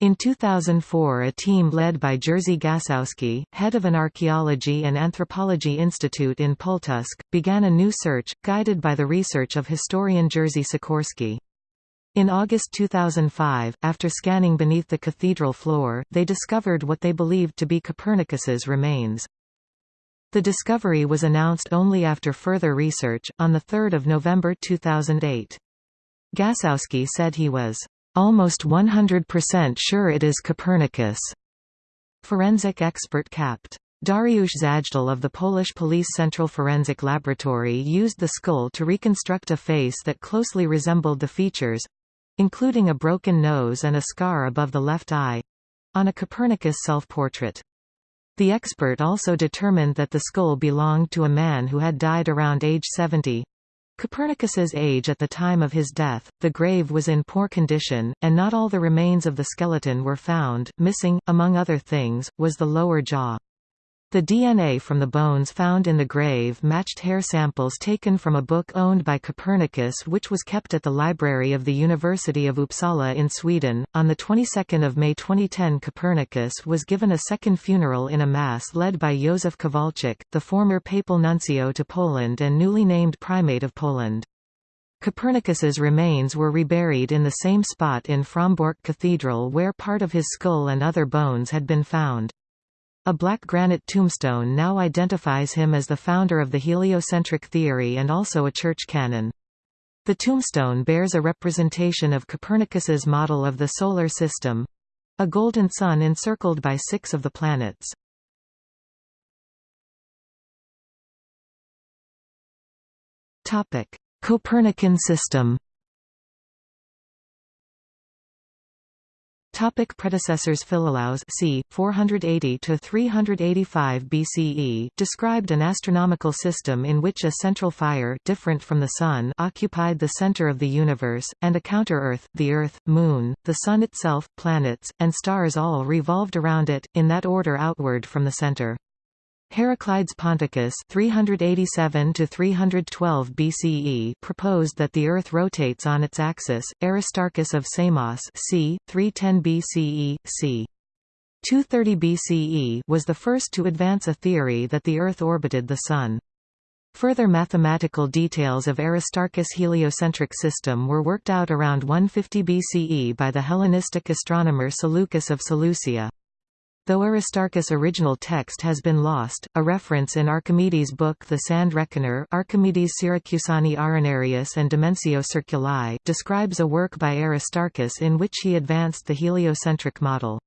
In 2004 a team led by Jerzy Gasowski, head of an archaeology and anthropology institute in Pultusk, began a new search, guided by the research of historian Jerzy Sikorski. In August 2005, after scanning beneath the cathedral floor, they discovered what they believed to be Copernicus's remains. The discovery was announced only after further research, on 3 November 2008. Gasowski said he was almost 100% sure it is Copernicus. Forensic expert Capt. Dariusz Zajdel of the Polish Police Central Forensic Laboratory used the skull to reconstruct a face that closely resembled the features—including a broken nose and a scar above the left eye—on a Copernicus self-portrait. The expert also determined that the skull belonged to a man who had died around age 70. Copernicus's age at the time of his death, the grave was in poor condition, and not all the remains of the skeleton were found. Missing, among other things, was the lower jaw. The DNA from the bones found in the grave matched hair samples taken from a book owned by Copernicus which was kept at the library of the University of Uppsala in Sweden. On the 22nd of May 2010 Copernicus was given a second funeral in a mass led by Józef Kowalczyk, the former papal nuncio to Poland and newly named primate of Poland. Copernicus's remains were reburied in the same spot in Frombork Cathedral where part of his skull and other bones had been found. A black granite tombstone now identifies him as the founder of the heliocentric theory and also a church canon. The tombstone bears a representation of Copernicus's model of the Solar System—a golden sun encircled by six of the planets. Copernican system Topic predecessors Philolaus c. 480–385 BCE described an astronomical system in which a central fire different from the Sun occupied the center of the universe, and a counter-Earth, the Earth, Moon, the Sun itself, planets, and stars all revolved around it, in that order outward from the center. Heraclides Ponticus 387 312 BCE proposed that the Earth rotates on its axis. Aristarchus of Samos c. 310 BCE, c. 230 BCE was the first to advance a theory that the Earth orbited the Sun. Further mathematical details of Aristarchus' heliocentric system were worked out around 150 BCE by the Hellenistic astronomer Seleucus of Seleucia. Though Aristarchus' original text has been lost, a reference in Archimedes' book The Sand Reckoner Archimedes Syracusani Arenarius and Dimensio Circuli describes a work by Aristarchus in which he advanced the heliocentric model.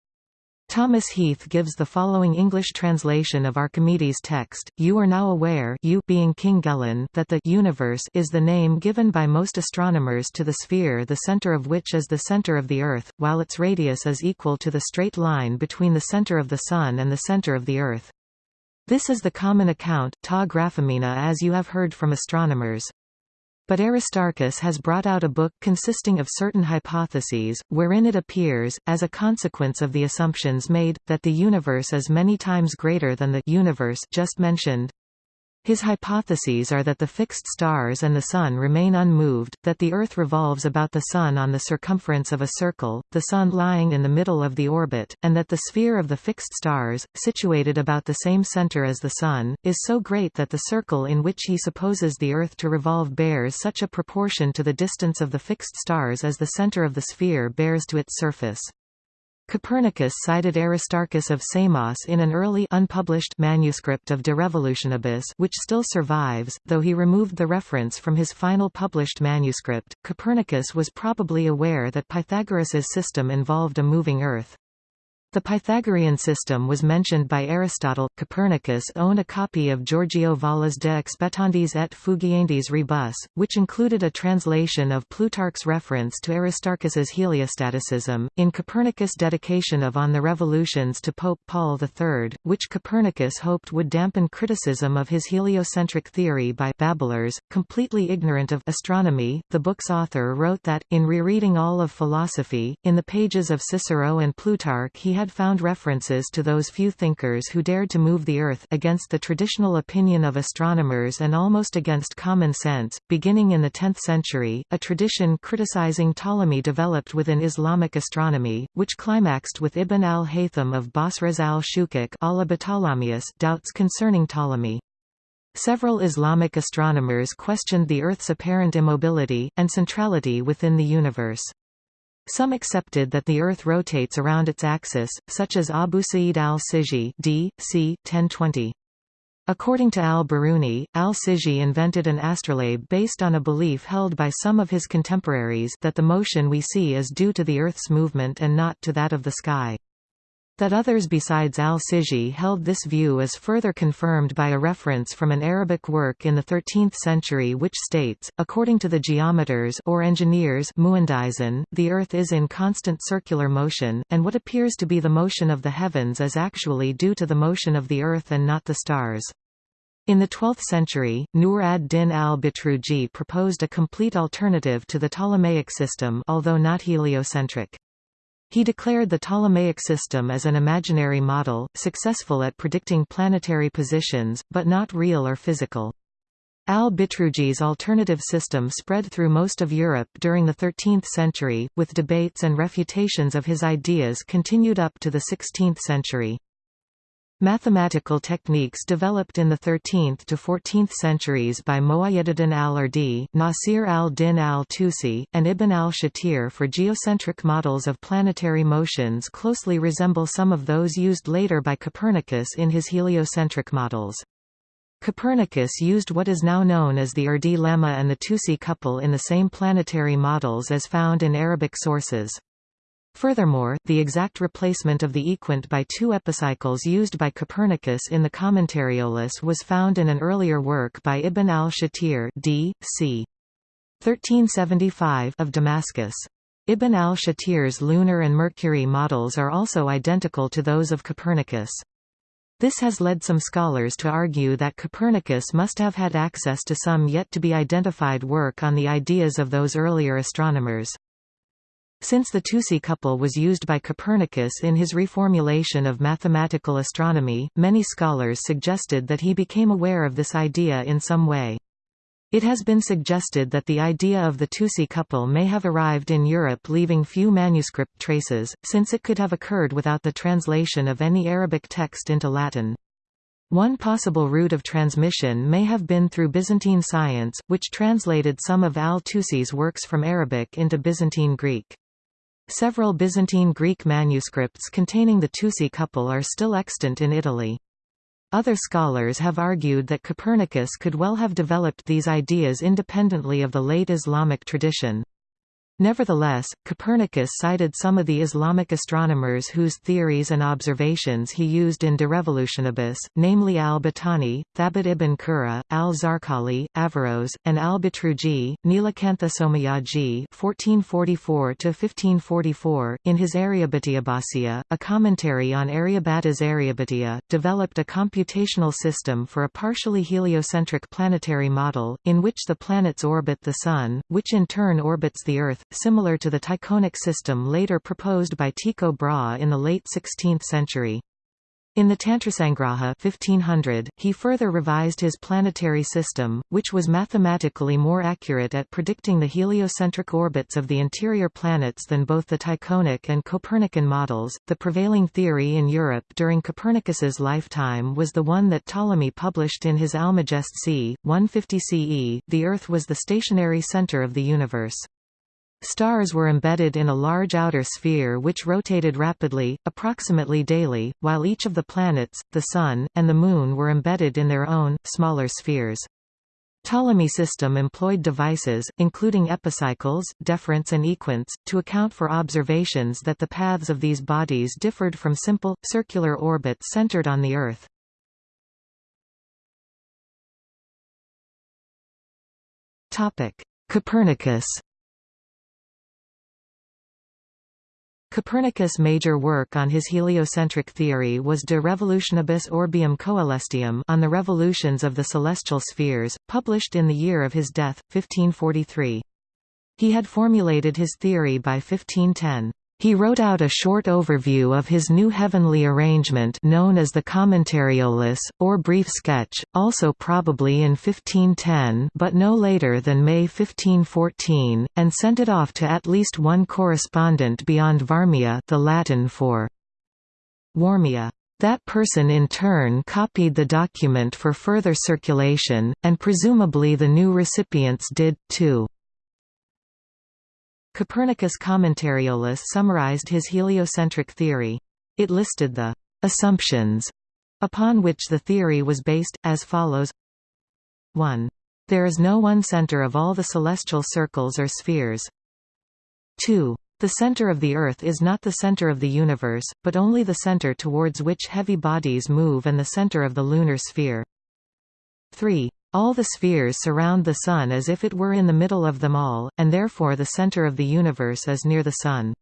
Thomas Heath gives the following English translation of Archimedes' text, You are now aware you being King Gelon that the universe is the name given by most astronomers to the sphere the center of which is the center of the Earth, while its radius is equal to the straight line between the center of the Sun and the center of the Earth. This is the common account ta graphemena as you have heard from astronomers. But Aristarchus has brought out a book consisting of certain hypotheses, wherein it appears, as a consequence of the assumptions made, that the universe is many times greater than the universe just mentioned. His hypotheses are that the fixed stars and the Sun remain unmoved, that the Earth revolves about the Sun on the circumference of a circle, the Sun lying in the middle of the orbit, and that the sphere of the fixed stars, situated about the same center as the Sun, is so great that the circle in which he supposes the Earth to revolve bears such a proportion to the distance of the fixed stars as the center of the sphere bears to its surface. Copernicus cited Aristarchus of Samos in an early unpublished manuscript of De Revolutionibus which still survives, though he removed the reference from his final published manuscript. Copernicus was probably aware that Pythagoras's system involved a moving Earth. The Pythagorean system was mentioned by Aristotle. Copernicus owned a copy of Giorgio Valla's De Expectandis et Fugiendis Rebus, which included a translation of Plutarch's reference to Aristarchus's heliostaticism. In Copernicus' dedication of On the Revolutions to Pope Paul III, which Copernicus hoped would dampen criticism of his heliocentric theory by babblers, completely ignorant of astronomy, the book's author wrote that, in rereading all of philosophy, in the pages of Cicero and Plutarch he had found references to those few thinkers who dared to move the Earth against the traditional opinion of astronomers and almost against common sense. Beginning in the 10th century, a tradition criticizing Ptolemy developed within Islamic astronomy, which climaxed with Ibn al-Haytham of Basra's al-Shukuk doubts concerning Ptolemy. Several Islamic astronomers questioned the Earth's apparent immobility, and centrality within the universe. Some accepted that the Earth rotates around its axis, such as Abu Sa'id al-Sijzi d. c. 1020. According to al-Biruni, al-Sijzi invented an astrolabe based on a belief held by some of his contemporaries that the motion we see is due to the Earth's movement and not to that of the sky. That others besides al-Sijzi held this view is further confirmed by a reference from an Arabic work in the 13th century which states, according to the geometers or engineers the Earth is in constant circular motion, and what appears to be the motion of the heavens is actually due to the motion of the Earth and not the stars. In the 12th century, Nur ad-Din al-Bitruji proposed a complete alternative to the Ptolemaic system although not heliocentric. He declared the Ptolemaic system as an imaginary model, successful at predicting planetary positions, but not real or physical. Al-Bitruji's alternative system spread through most of Europe during the 13th century, with debates and refutations of his ideas continued up to the 16th century. Mathematical techniques developed in the 13th to 14th centuries by Mu'ayyaduddin al-Ardi, Nasir al-Din al-Tusi, and Ibn al-Shatir for geocentric models of planetary motions closely resemble some of those used later by Copernicus in his heliocentric models. Copernicus used what is now known as the Ardi lemma and the Tusi couple in the same planetary models as found in Arabic sources. Furthermore, the exact replacement of the equant by two epicycles used by Copernicus in the Commentariolus was found in an earlier work by Ibn al-Shatir d. c. 1375 of Damascus. Ibn al-Shatir's lunar and Mercury models are also identical to those of Copernicus. This has led some scholars to argue that Copernicus must have had access to some yet to be identified work on the ideas of those earlier astronomers. Since the Tusi couple was used by Copernicus in his reformulation of mathematical astronomy, many scholars suggested that he became aware of this idea in some way. It has been suggested that the idea of the Tusi couple may have arrived in Europe leaving few manuscript traces, since it could have occurred without the translation of any Arabic text into Latin. One possible route of transmission may have been through Byzantine science, which translated some of al-Tusi's works from Arabic into Byzantine Greek. Several Byzantine Greek manuscripts containing the Tusi couple are still extant in Italy. Other scholars have argued that Copernicus could well have developed these ideas independently of the late Islamic tradition. Nevertheless, Copernicus cited some of the Islamic astronomers whose theories and observations he used in De Revolutionibus, namely al-Battani, Thabit ibn Qurra, al-Zarqali, Averroes, and al-Bitruji, Nilakantha Somayaji (1444–1544), in his Aryabhatiabhasya, a commentary on Aryabhata's Aryabhatiya, developed a computational system for a partially heliocentric planetary model, in which the planets orbit the Sun, which in turn orbits the Earth, similar to the Tychonic system later proposed by Tycho Brahe in the late 16th century. In the Tantrasangraha 1500, he further revised his planetary system, which was mathematically more accurate at predicting the heliocentric orbits of the interior planets than both the Tychonic and Copernican models. The prevailing theory in Europe during Copernicus's lifetime was the one that Ptolemy published in his Almagest c. 150 CE. The Earth was the stationary center of the universe. Stars were embedded in a large outer sphere which rotated rapidly, approximately daily, while each of the planets, the Sun, and the Moon were embedded in their own, smaller spheres. Ptolemy system employed devices, including epicycles, deferents and equants, to account for observations that the paths of these bodies differed from simple, circular orbits centered on the Earth. Copernicus Copernicus' major work on his heliocentric theory was De Revolutionibus Orbium Coelestium on the revolutions of the celestial spheres, published in the year of his death, 1543. He had formulated his theory by 1510. He wrote out a short overview of his new heavenly arrangement known as the Commentariolus, or Brief Sketch, also probably in 1510 but no later than May 1514, and sent it off to at least one correspondent beyond Varmia the Latin for Warmia. That person in turn copied the document for further circulation, and presumably the new recipients did, too. Copernicus Commentariolus summarized his heliocentric theory. It listed the «assumptions» upon which the theory was based, as follows 1. There is no one center of all the celestial circles or spheres. 2. The center of the Earth is not the center of the universe, but only the center towards which heavy bodies move and the center of the lunar sphere. 3. All the spheres surround the Sun as if it were in the middle of them all, and therefore the center of the universe is near the Sun.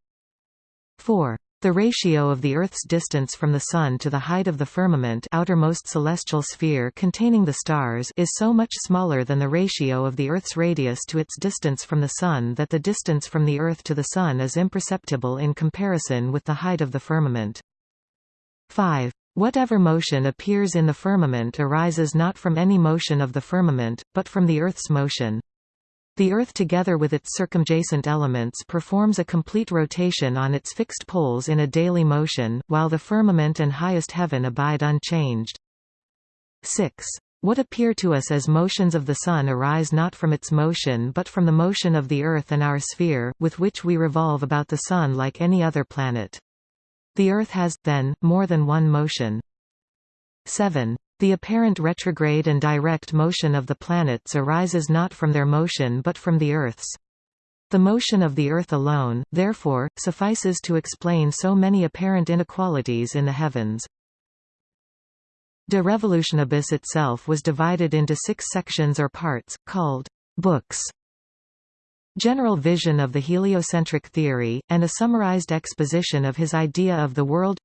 4. The ratio of the Earth's distance from the Sun to the height of the firmament outermost celestial sphere containing the stars is so much smaller than the ratio of the Earth's radius to its distance from the Sun that the distance from the Earth to the Sun is imperceptible in comparison with the height of the firmament. 5. Whatever motion appears in the firmament arises not from any motion of the firmament, but from the Earth's motion. The Earth together with its circumjacent elements performs a complete rotation on its fixed poles in a daily motion, while the firmament and highest heaven abide unchanged. 6. What appear to us as motions of the Sun arise not from its motion but from the motion of the Earth and our sphere, with which we revolve about the Sun like any other planet. The Earth has, then, more than one motion. 7. The apparent retrograde and direct motion of the planets arises not from their motion but from the Earth's. The motion of the Earth alone, therefore, suffices to explain so many apparent inequalities in the heavens. De Revolutionibus itself was divided into six sections or parts, called books. General vision of the heliocentric theory, and a summarized exposition of his idea of the world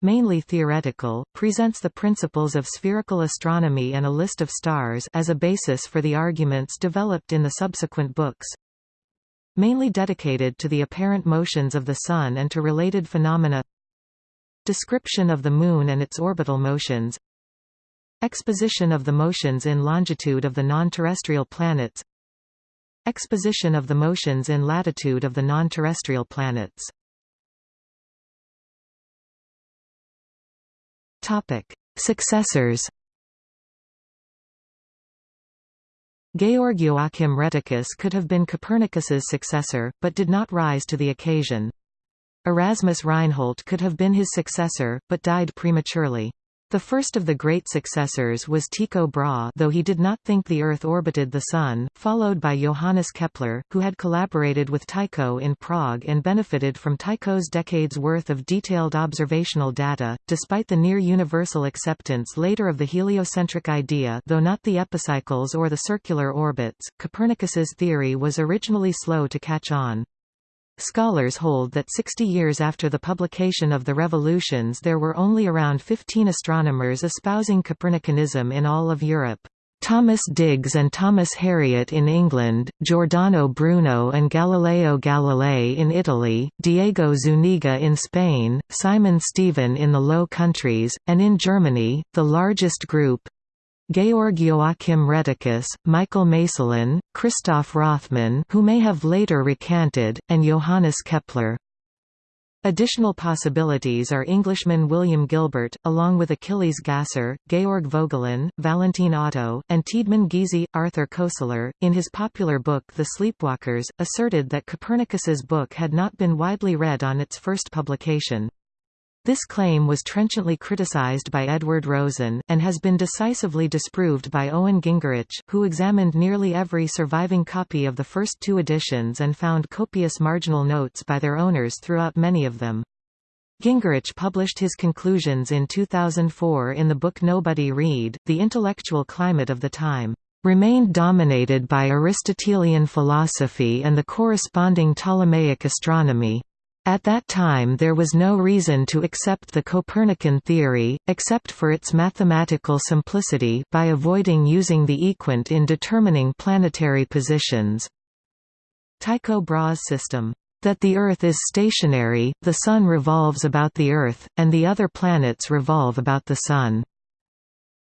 mainly theoretical, presents the principles of spherical astronomy and a list of stars as a basis for the arguments developed in the subsequent books. Mainly dedicated to the apparent motions of the Sun and to related phenomena Description of the Moon and its orbital motions Exposition of the motions in longitude of the non-terrestrial planets Exposition of the motions in latitude of the non-terrestrial planets Topic: Successors. Georg Joachim Rheticus could have been Copernicus's successor, but did not rise to the occasion. Erasmus Reinhold could have been his successor, but died prematurely. The first of the great successors was Tycho Brahe though he did not think the Earth orbited the Sun, followed by Johannes Kepler, who had collaborated with Tycho in Prague and benefited from Tycho's decades worth of detailed observational data. Despite the near-universal acceptance later of the heliocentric idea though not the epicycles or the circular orbits, Copernicus's theory was originally slow to catch on. Scholars hold that 60 years after the publication of the Revolutions there were only around 15 astronomers espousing Copernicanism in all of Europe. Thomas Digges and Thomas Harriot in England, Giordano Bruno and Galileo Galilei in Italy, Diego Zuniga in Spain, Simon Stevin in the Low Countries, and in Germany, the largest group, Georg Joachim Rheticus, Michael Maestlin, Christoph Rothmann who may have later recanted, and Johannes Kepler. Additional possibilities are Englishman William Gilbert, along with Achilles Gasser, Georg Vogelin, Valentin Otto, and Tiedemann Giese. Arthur Koestler, in his popular book The Sleepwalkers, asserted that Copernicus's book had not been widely read on its first publication. This claim was trenchantly criticized by Edward Rosen, and has been decisively disproved by Owen Gingerich who examined nearly every surviving copy of the first two editions and found copious marginal notes by their owners throughout many of them. Gingerich published his conclusions in 2004 in the book Nobody Read. The intellectual climate of the time remained dominated by Aristotelian philosophy and the corresponding Ptolemaic astronomy. At that time there was no reason to accept the Copernican theory, except for its mathematical simplicity by avoiding using the equant in determining planetary positions. Tycho Brahe's system, that the Earth is stationary, the Sun revolves about the Earth, and the other planets revolve about the Sun,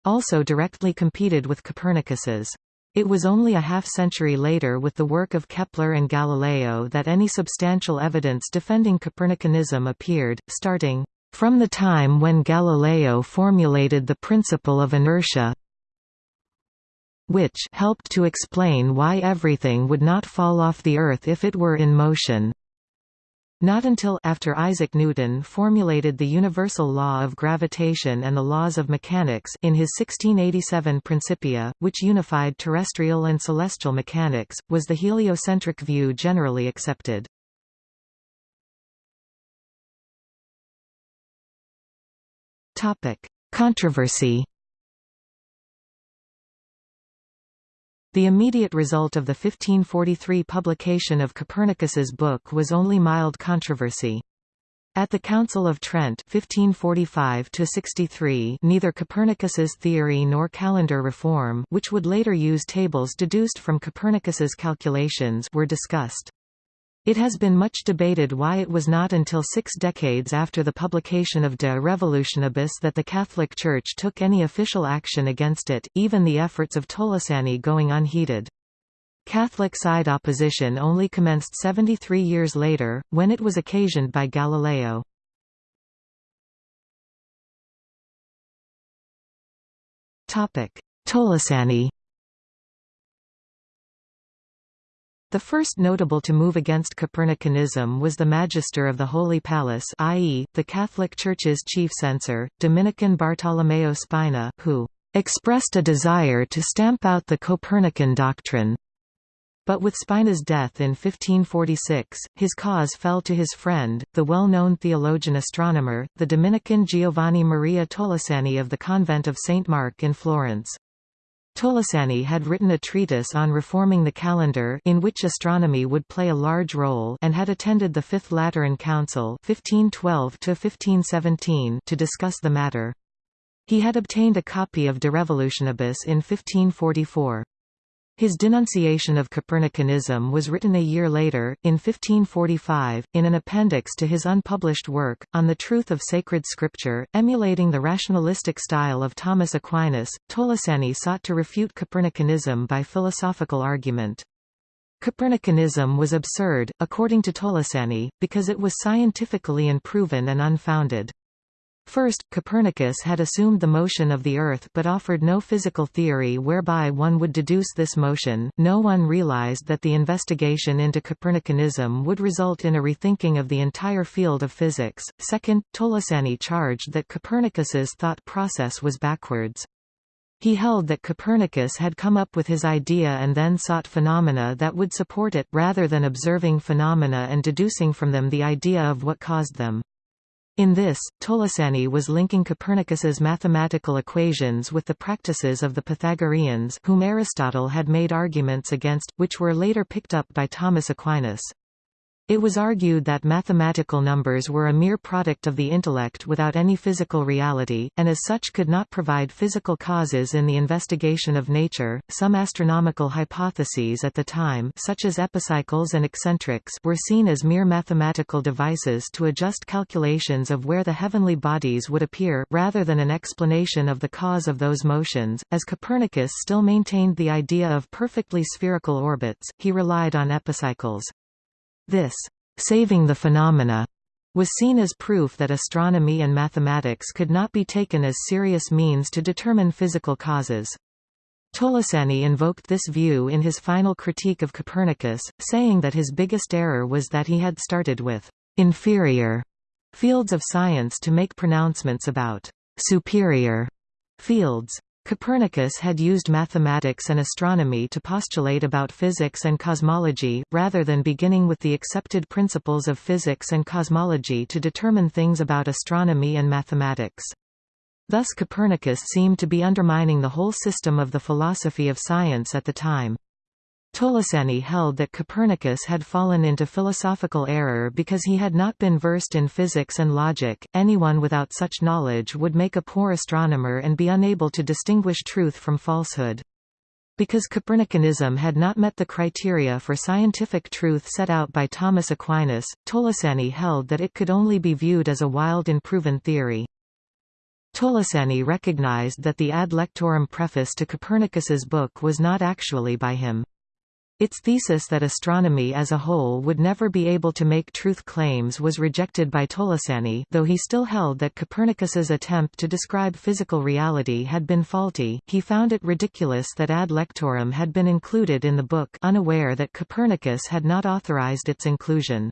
also directly competed with Copernicus's it was only a half-century later with the work of Kepler and Galileo that any substantial evidence defending Copernicanism appeared, starting from the time when Galileo formulated the principle of inertia which helped to explain why everything would not fall off the Earth if it were in motion. Not until after Isaac Newton formulated the universal law of gravitation and the laws of mechanics in his 1687 Principia, which unified terrestrial and celestial mechanics, was the heliocentric view generally accepted. Topic: Controversy The immediate result of the 1543 publication of Copernicus's book was only mild controversy. At the Council of Trent 1545 neither Copernicus's theory nor calendar reform which would later use tables deduced from Copernicus's calculations were discussed. It has been much debated why it was not until six decades after the publication of De Revolutionibus that the Catholic Church took any official action against it, even the efforts of Tolosani going unheeded. Catholic side opposition only commenced 73 years later, when it was occasioned by Galileo. Tolosani The first notable to move against Copernicanism was the Magister of the Holy Palace i.e., the Catholic Church's chief censor, Dominican Bartolomeo Spina, who "...expressed a desire to stamp out the Copernican doctrine." But with Spina's death in 1546, his cause fell to his friend, the well-known theologian-astronomer, the Dominican Giovanni Maria Tolosani of the convent of St. Mark in Florence. Tolosani had written a treatise on reforming the calendar in which astronomy would play a large role and had attended the Fifth Lateran Council 1512 to discuss the matter. He had obtained a copy of De Revolutionibus in 1544. His denunciation of Copernicanism was written a year later, in 1545, in an appendix to his unpublished work, On the Truth of Sacred Scripture. Emulating the rationalistic style of Thomas Aquinas, Tolosani sought to refute Copernicanism by philosophical argument. Copernicanism was absurd, according to Tolosani, because it was scientifically unproven and unfounded. First, Copernicus had assumed the motion of the Earth but offered no physical theory whereby one would deduce this motion. No one realized that the investigation into Copernicanism would result in a rethinking of the entire field of physics. Second, Tolosani charged that Copernicus's thought process was backwards. He held that Copernicus had come up with his idea and then sought phenomena that would support it, rather than observing phenomena and deducing from them the idea of what caused them. In this, Tolosani was linking Copernicus's mathematical equations with the practices of the Pythagoreans whom Aristotle had made arguments against, which were later picked up by Thomas Aquinas. It was argued that mathematical numbers were a mere product of the intellect without any physical reality, and as such could not provide physical causes in the investigation of nature. Some astronomical hypotheses at the time, such as epicycles and eccentrics, were seen as mere mathematical devices to adjust calculations of where the heavenly bodies would appear, rather than an explanation of the cause of those motions. As Copernicus still maintained the idea of perfectly spherical orbits, he relied on epicycles. This saving the phenomena was seen as proof that astronomy and mathematics could not be taken as serious means to determine physical causes. Tolosani invoked this view in his final critique of Copernicus, saying that his biggest error was that he had started with inferior fields of science to make pronouncements about superior fields. Copernicus had used mathematics and astronomy to postulate about physics and cosmology, rather than beginning with the accepted principles of physics and cosmology to determine things about astronomy and mathematics. Thus Copernicus seemed to be undermining the whole system of the philosophy of science at the time. Tolosani held that Copernicus had fallen into philosophical error because he had not been versed in physics and logic. Anyone without such knowledge would make a poor astronomer and be unable to distinguish truth from falsehood. Because Copernicanism had not met the criteria for scientific truth set out by Thomas Aquinas, Tolosani held that it could only be viewed as a wild and proven theory. Tolosani recognized that the Ad Lectorem preface to Copernicus's book was not actually by him. Its thesis that astronomy as a whole would never be able to make truth claims was rejected by Tolosani though he still held that Copernicus's attempt to describe physical reality had been faulty, he found it ridiculous that ad lectorem had been included in the book unaware that Copernicus had not authorized its inclusion.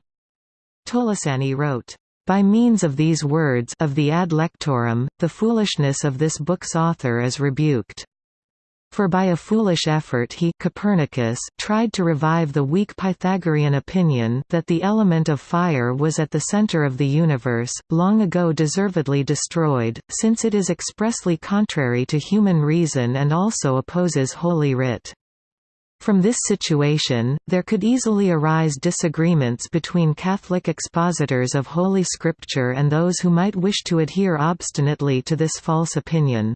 Tolosani wrote, by means of these words of the ad lectorem, the foolishness of this book's author is rebuked. For by a foolish effort he Copernicus tried to revive the weak Pythagorean opinion that the element of fire was at the center of the universe, long ago deservedly destroyed, since it is expressly contrary to human reason and also opposes Holy Writ. From this situation, there could easily arise disagreements between Catholic expositors of Holy Scripture and those who might wish to adhere obstinately to this false opinion.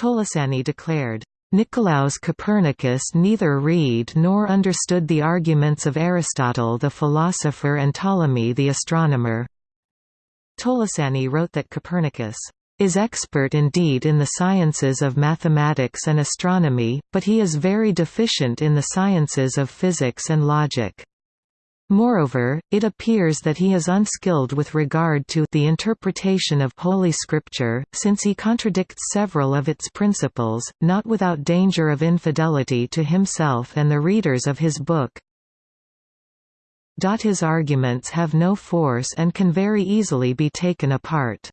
Tolosani declared, Nicolaus Copernicus neither read nor understood the arguments of Aristotle the philosopher and Ptolemy the astronomer. Tolosani wrote that Copernicus is expert indeed in the sciences of mathematics and astronomy, but he is very deficient in the sciences of physics and logic. Moreover, it appears that he is unskilled with regard to the interpretation of Holy Scripture, since he contradicts several of its principles, not without danger of infidelity to himself and the readers of his book. His arguments have no force and can very easily be taken apart.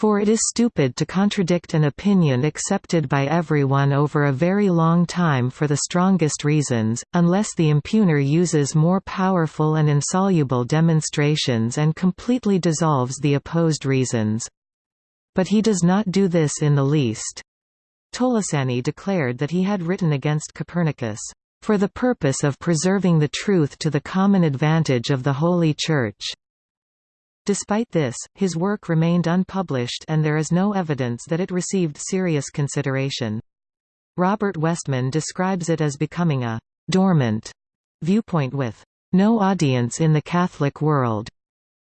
For it is stupid to contradict an opinion accepted by everyone over a very long time for the strongest reasons, unless the impugner uses more powerful and insoluble demonstrations and completely dissolves the opposed reasons. But he does not do this in the least. Tolosani declared that he had written against Copernicus, "...for the purpose of preserving the truth to the common advantage of the Holy Church." Despite this, his work remained unpublished and there is no evidence that it received serious consideration. Robert Westman describes it as becoming a «dormant» viewpoint with «no audience in the Catholic world»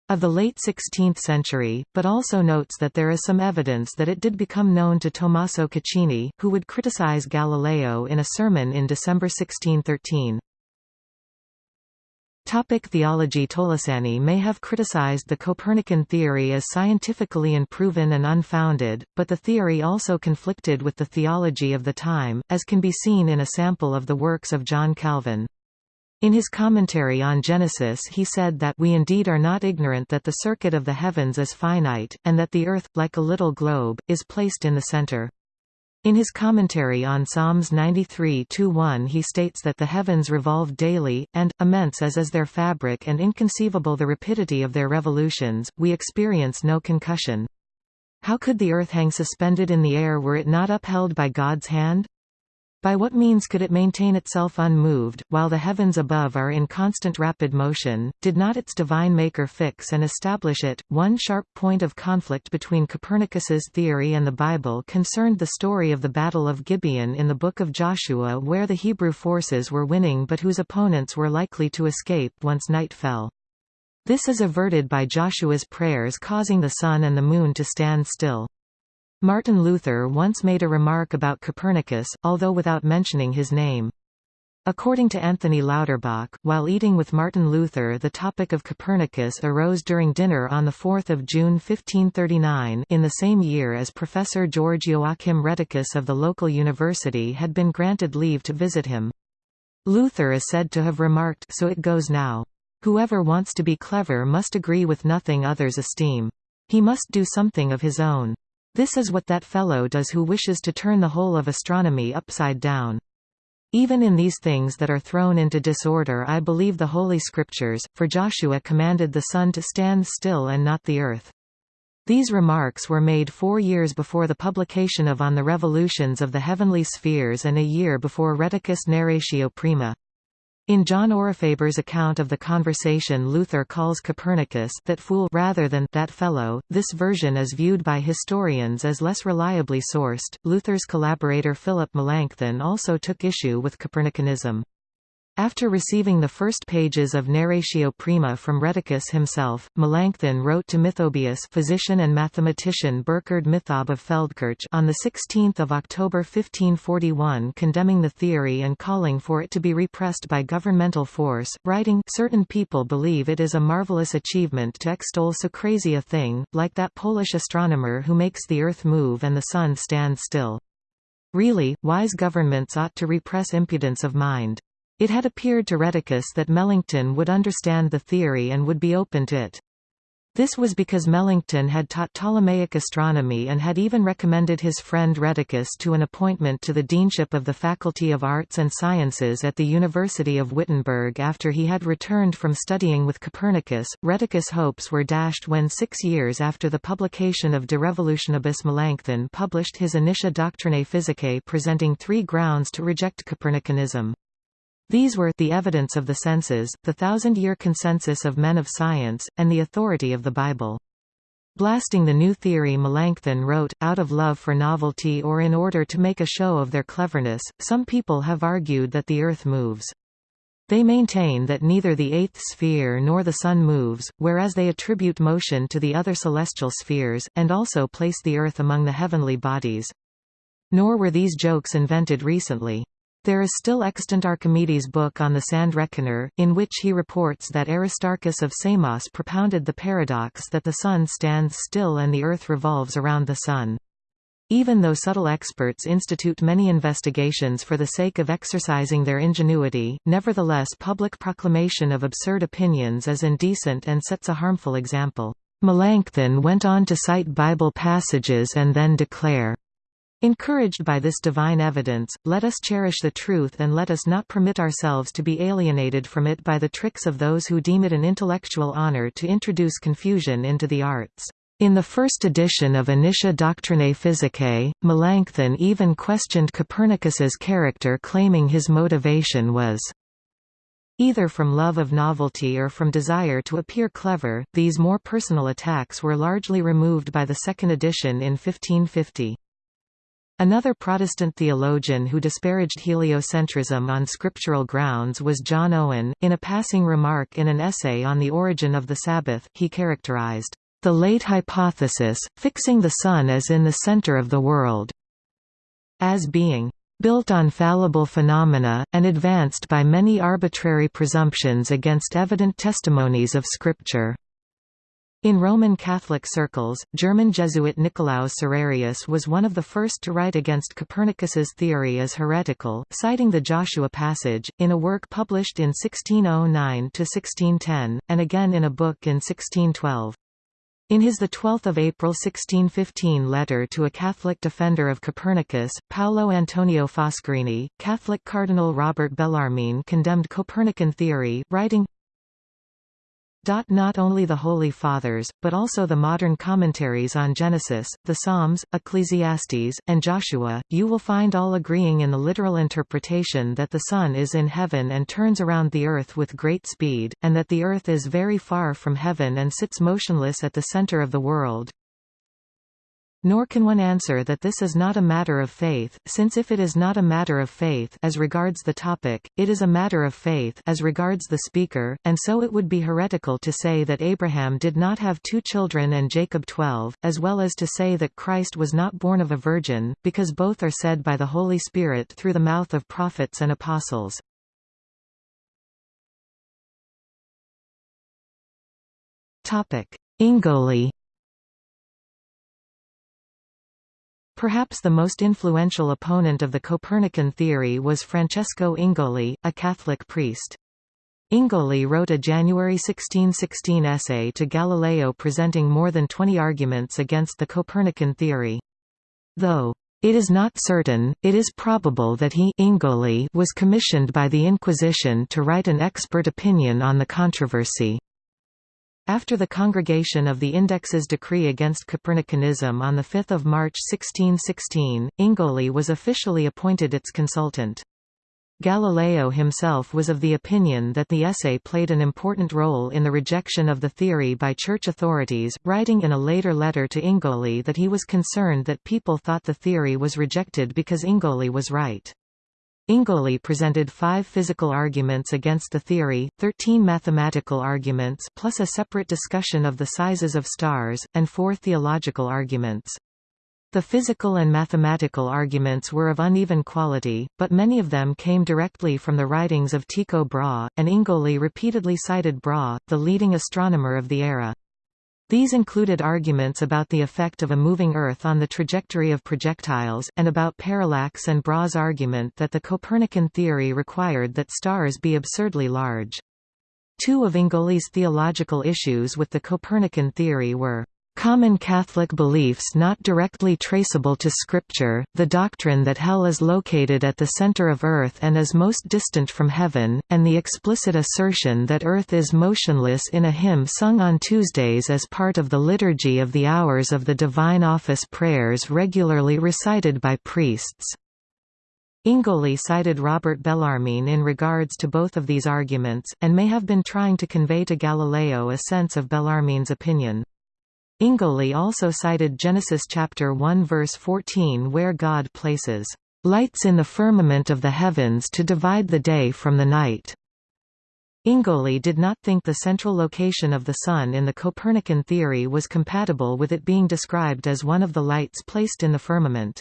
of the late 16th century, but also notes that there is some evidence that it did become known to Tommaso Caccini, who would criticize Galileo in a sermon in December 1613. Topic theology Tolosani may have criticized the Copernican theory as scientifically unproven and unfounded, but the theory also conflicted with the theology of the time, as can be seen in a sample of the works of John Calvin. In his commentary on Genesis he said that we indeed are not ignorant that the circuit of the heavens is finite, and that the earth, like a little globe, is placed in the center. In his commentary on Psalms 93-1 he states that the heavens revolve daily, and, immense as is their fabric and inconceivable the rapidity of their revolutions, we experience no concussion. How could the earth hang suspended in the air were it not upheld by God's hand? By what means could it maintain itself unmoved, while the heavens above are in constant rapid motion? Did not its divine maker fix and establish it? One sharp point of conflict between Copernicus's theory and the Bible concerned the story of the Battle of Gibeon in the Book of Joshua where the Hebrew forces were winning but whose opponents were likely to escape once night fell. This is averted by Joshua's prayers causing the sun and the moon to stand still. Martin Luther once made a remark about Copernicus, although without mentioning his name. According to Anthony Lauterbach, while eating with Martin Luther the topic of Copernicus arose during dinner on 4 June 1539 in the same year as Professor George Joachim Rheticus of the local university had been granted leave to visit him. Luther is said to have remarked so it goes now. Whoever wants to be clever must agree with nothing others esteem. He must do something of his own. This is what that fellow does who wishes to turn the whole of astronomy upside down. Even in these things that are thrown into disorder I believe the Holy Scriptures, for Joshua commanded the sun to stand still and not the earth. These remarks were made four years before the publication of On the Revolutions of the Heavenly Spheres and a year before Rheticus Narratio Prima. In John Aurifaber's account of the conversation Luther calls Copernicus that fool rather than that fellow, this version is viewed by historians as less reliably sourced. Luther's collaborator Philip Melanchthon also took issue with Copernicanism. After receiving the first pages of Narratio Prima from Rheticus himself, Melanchthon wrote to Mithobius physician and mathematician Burkhard Mithob of Feldkirch on 16 October 1541 condemning the theory and calling for it to be repressed by governmental force, writing, Certain people believe it is a marvelous achievement to extol so crazy a thing, like that Polish astronomer who makes the earth move and the sun stand still. Really, wise governments ought to repress impudence of mind. It had appeared to Rheticus that Melanchthon would understand the theory and would be open to it. This was because Melanchthon had taught Ptolemaic astronomy and had even recommended his friend Rheticus to an appointment to the deanship of the Faculty of Arts and Sciences at the University of Wittenberg after he had returned from studying with Copernicus. Rheticus' hopes were dashed when six years after the publication of De Revolutionibus Melanchthon published his Initia Doctrinae Physicae presenting three grounds to reject Copernicanism. These were the evidence of the senses, the thousand-year consensus of men of science, and the authority of the Bible. Blasting the new theory Melanchthon wrote, out of love for novelty or in order to make a show of their cleverness, some people have argued that the Earth moves. They maintain that neither the eighth sphere nor the Sun moves, whereas they attribute motion to the other celestial spheres, and also place the Earth among the heavenly bodies. Nor were these jokes invented recently. There is still extant Archimedes' book on the sand reckoner, in which he reports that Aristarchus of Samos propounded the paradox that the Sun stands still and the Earth revolves around the Sun. Even though subtle experts institute many investigations for the sake of exercising their ingenuity, nevertheless public proclamation of absurd opinions is indecent and sets a harmful example. Melanchthon went on to cite Bible passages and then declare, Encouraged by this divine evidence, let us cherish the truth and let us not permit ourselves to be alienated from it by the tricks of those who deem it an intellectual honor to introduce confusion into the arts. In the first edition of Initia Doctrinae Physicae, Melanchthon even questioned Copernicus's character claiming his motivation was either from love of novelty or from desire to appear clever. These more personal attacks were largely removed by the second edition in 1550. Another Protestant theologian who disparaged heliocentrism on scriptural grounds was John Owen. In a passing remark in an essay on the origin of the Sabbath, he characterized the late hypothesis, fixing the Sun as in the center of the world, as being built on fallible phenomena, and advanced by many arbitrary presumptions against evident testimonies of Scripture. In Roman Catholic circles, German Jesuit Nicolaus Serrarius was one of the first to write against Copernicus's theory as heretical, citing the Joshua passage, in a work published in 1609–1610, and again in a book in 1612. In his 12 April 1615 letter to a Catholic defender of Copernicus, Paolo Antonio Foscarini, Catholic Cardinal Robert Bellarmine condemned Copernican theory, writing, not only the Holy Fathers, but also the modern commentaries on Genesis, the Psalms, Ecclesiastes, and Joshua, you will find all agreeing in the literal interpretation that the Sun is in heaven and turns around the earth with great speed, and that the earth is very far from heaven and sits motionless at the center of the world. Nor can one answer that this is not a matter of faith, since if it is not a matter of faith as regards the topic, it is a matter of faith as regards the speaker, and so it would be heretical to say that Abraham did not have two children and Jacob twelve, as well as to say that Christ was not born of a virgin, because both are said by the Holy Spirit through the mouth of prophets and apostles. Ingoli Perhaps the most influential opponent of the Copernican theory was Francesco Ingoli, a Catholic priest. Ingoli wrote a January 1616 essay to Galileo presenting more than 20 arguments against the Copernican theory. Though it is not certain, it is probable that he Ingoli was commissioned by the Inquisition to write an expert opinion on the controversy. After the Congregation of the Index's decree against Copernicanism on 5 March 1616, Ingoli was officially appointed its consultant. Galileo himself was of the opinion that the essay played an important role in the rejection of the theory by church authorities, writing in a later letter to Ingoli that he was concerned that people thought the theory was rejected because Ingoli was right. Ingoli presented five physical arguments against the theory, 13 mathematical arguments plus a separate discussion of the sizes of stars, and four theological arguments. The physical and mathematical arguments were of uneven quality, but many of them came directly from the writings of Tycho Brahe, and Ingoli repeatedly cited Brahe, the leading astronomer of the era. These included arguments about the effect of a moving Earth on the trajectory of projectiles, and about parallax and Brahe's argument that the Copernican theory required that stars be absurdly large. Two of Ingoli's theological issues with the Copernican theory were Common Catholic beliefs not directly traceable to Scripture, the doctrine that hell is located at the center of earth and is most distant from heaven, and the explicit assertion that earth is motionless in a hymn sung on Tuesdays as part of the Liturgy of the Hours of the Divine Office prayers regularly recited by priests. Ingoli cited Robert Bellarmine in regards to both of these arguments, and may have been trying to convey to Galileo a sense of Bellarmine's opinion. Ingoli also cited Genesis chapter 1 verse 14 where God places lights in the firmament of the heavens to divide the day from the night. Ingoli did not think the central location of the Sun in the Copernican theory was compatible with it being described as one of the lights placed in the firmament.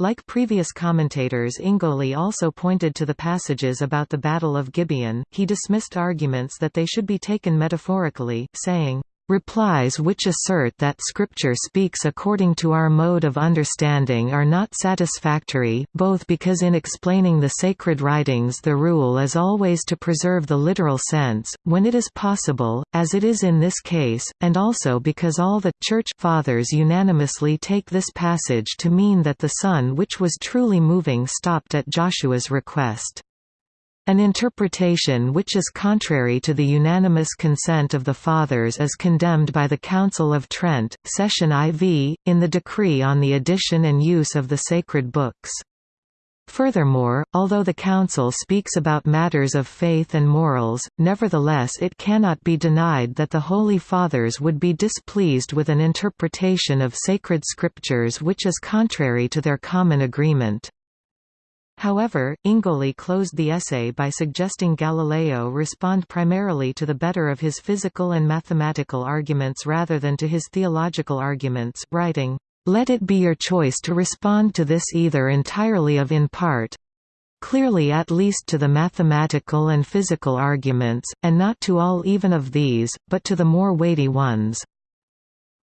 Like previous commentators Ingoli also pointed to the passages about the Battle of Gibeon, he dismissed arguments that they should be taken metaphorically, saying, Replies which assert that Scripture speaks according to our mode of understanding are not satisfactory, both because in explaining the sacred writings the rule is always to preserve the literal sense, when it is possible, as it is in this case, and also because all the Church Fathers unanimously take this passage to mean that the sun which was truly moving stopped at Joshua's request. An interpretation which is contrary to the unanimous consent of the Fathers is condemned by the Council of Trent, Session IV, in the decree on the edition and use of the sacred books. Furthermore, although the Council speaks about matters of faith and morals, nevertheless it cannot be denied that the Holy Fathers would be displeased with an interpretation of sacred scriptures which is contrary to their common agreement. However, Ingoli closed the essay by suggesting Galileo respond primarily to the better of his physical and mathematical arguments rather than to his theological arguments, writing, "...let it be your choice to respond to this either entirely of in part, clearly at least to the mathematical and physical arguments, and not to all even of these, but to the more weighty ones."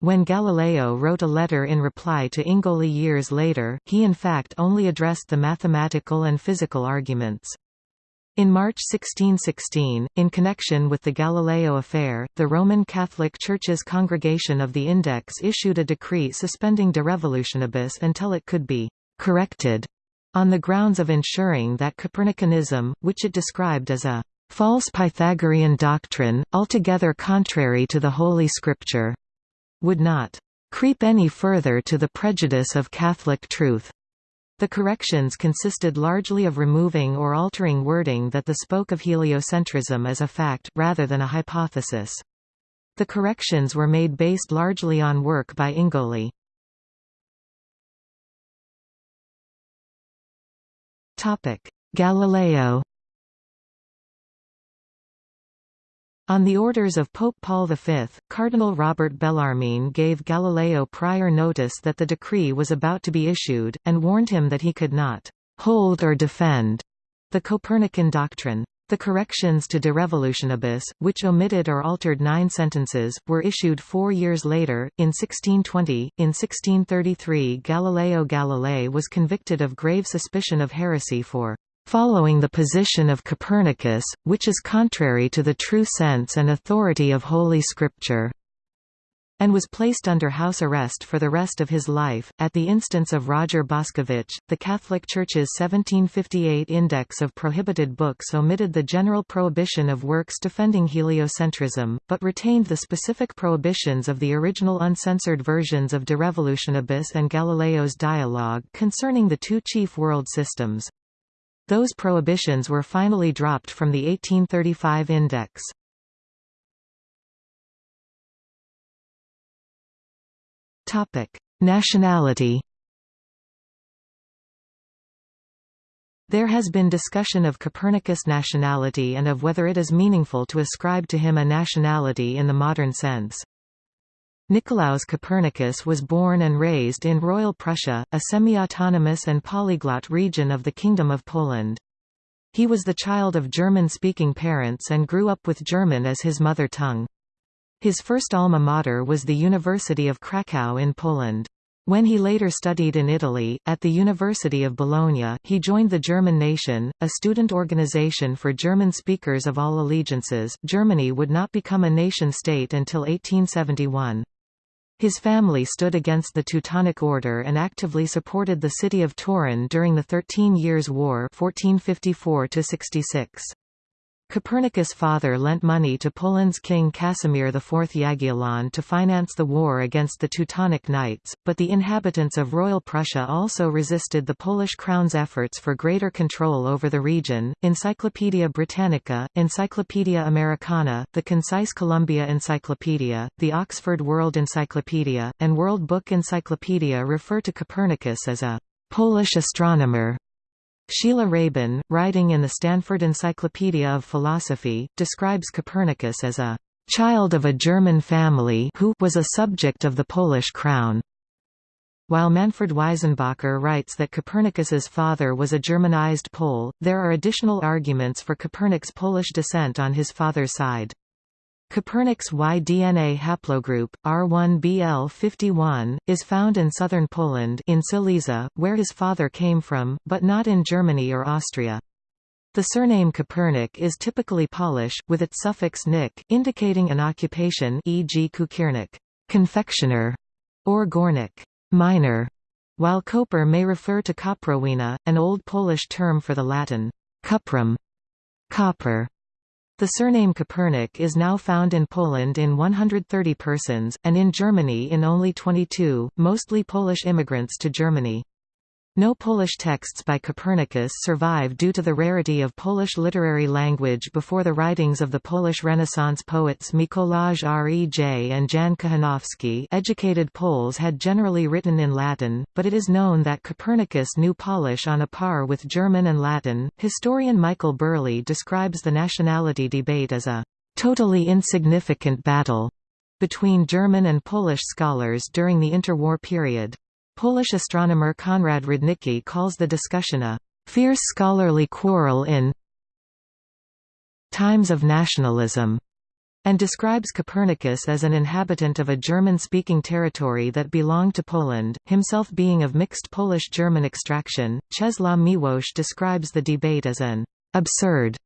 When Galileo wrote a letter in reply to Ingoli years later, he in fact only addressed the mathematical and physical arguments. In March 1616, in connection with the Galileo affair, the Roman Catholic Church's Congregation of the Index issued a decree suspending De Revolutionibus until it could be «corrected» on the grounds of ensuring that Copernicanism, which it described as a «false Pythagorean doctrine, altogether contrary to the Holy Scripture», would not creep any further to the prejudice of Catholic truth. The corrections consisted largely of removing or altering wording that the spoke of heliocentrism as a fact, rather than a hypothesis. The corrections were made based largely on work by Ingoli. Galileo On the orders of Pope Paul V, Cardinal Robert Bellarmine gave Galileo prior notice that the decree was about to be issued, and warned him that he could not «hold or defend» the Copernican doctrine. The corrections to De Revolutionibus, which omitted or altered nine sentences, were issued four years later, in 1620. In 1633 Galileo Galilei was convicted of grave suspicion of heresy for following the position of Copernicus, which is contrary to the true sense and authority of Holy Scripture and was placed under house arrest for the rest of his life. At the instance of Roger Boscovich, the Catholic Church's 1758 Index of Prohibited Books omitted the general prohibition of works defending heliocentrism, but retained the specific prohibitions of the original uncensored versions of De Revolutionibus and Galileo's Dialogue concerning the two chief world systems. Those prohibitions were finally dropped from the 1835 index. Nationality There has been discussion of Copernicus' nationality and of whether it is meaningful to ascribe to him a nationality in the modern sense. Nicolaus Copernicus was born and raised in Royal Prussia, a semi-autonomous and polyglot region of the Kingdom of Poland. He was the child of German-speaking parents and grew up with German as his mother tongue. His first alma mater was the University of Kraków in Poland. When he later studied in Italy, at the University of Bologna, he joined the German Nation, a student organization for German speakers of all allegiances. Germany would not become a nation-state until 1871. His family stood against the Teutonic Order and actively supported the city of Toruń during the Thirteen Years' War 1454 -66. Copernicus' father lent money to Poland's king Casimir IV Jagiellon to finance the war against the Teutonic Knights, but the inhabitants of Royal Prussia also resisted the Polish crown's efforts for greater control over the region. Encyclopaedia Britannica, Encyclopaedia Americana, the Concise Columbia Encyclopedia, the Oxford World Encyclopedia, and World Book Encyclopedia refer to Copernicus as a Polish astronomer Sheila Rabin, writing in the Stanford Encyclopedia of Philosophy, describes Copernicus as a child of a German family who was a subject of the Polish crown. While Manfred Weissenbacher writes that Copernicus's father was a Germanized Pole, there are additional arguments for Copernic's Polish descent on his father's side. Copernic's Y-DNA haplogroup, R1bl51, is found in southern Poland in Silesia, where his father came from, but not in Germany or Austria. The surname Kopernik is typically Polish, with its suffix nik, indicating an occupation e.g. cukiernik confectioner", or górnik miner", while koper may refer to koprowina, an Old Polish term for the Latin cuprum copper. The surname Kopernik is now found in Poland in 130 persons, and in Germany in only 22, mostly Polish immigrants to Germany. No Polish texts by Copernicus survive due to the rarity of Polish literary language before the writings of the Polish Renaissance poets Mikołaj Rej and Jan Kochanowski educated Poles had generally written in Latin, but it is known that Copernicus knew Polish on a par with German and Latin. Historian Michael Burleigh describes the nationality debate as a totally insignificant battle between German and Polish scholars during the interwar period. Polish astronomer Konrad Rudnicki calls the discussion a fierce scholarly quarrel in times of nationalism, and describes Copernicus as an inhabitant of a German-speaking territory that belonged to Poland, himself being of mixed Polish-German extraction. Czesław Miłosz describes the debate as an absurd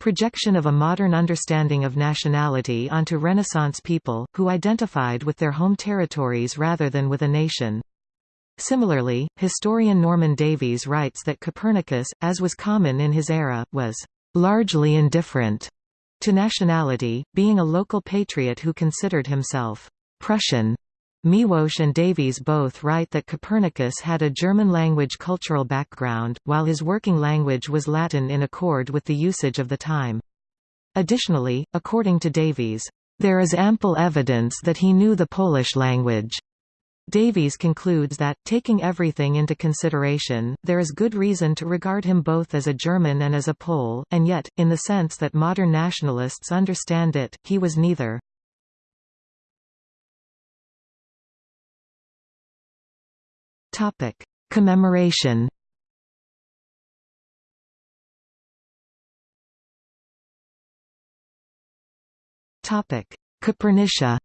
projection of a modern understanding of nationality onto Renaissance people, who identified with their home territories rather than with a nation. Similarly, historian Norman Davies writes that Copernicus, as was common in his era, was largely indifferent to nationality, being a local patriot who considered himself Prussian. Miłosz and Davies both write that Copernicus had a German-language cultural background, while his working language was Latin in accord with the usage of the time. Additionally, according to Davies, there is ample evidence that he knew the Polish language. Davies concludes that, taking everything into consideration, there is good reason to regard him both as a German and as a Pole, and yet, in the sense that modern nationalists understand it, he was neither. Commemoration Copernicia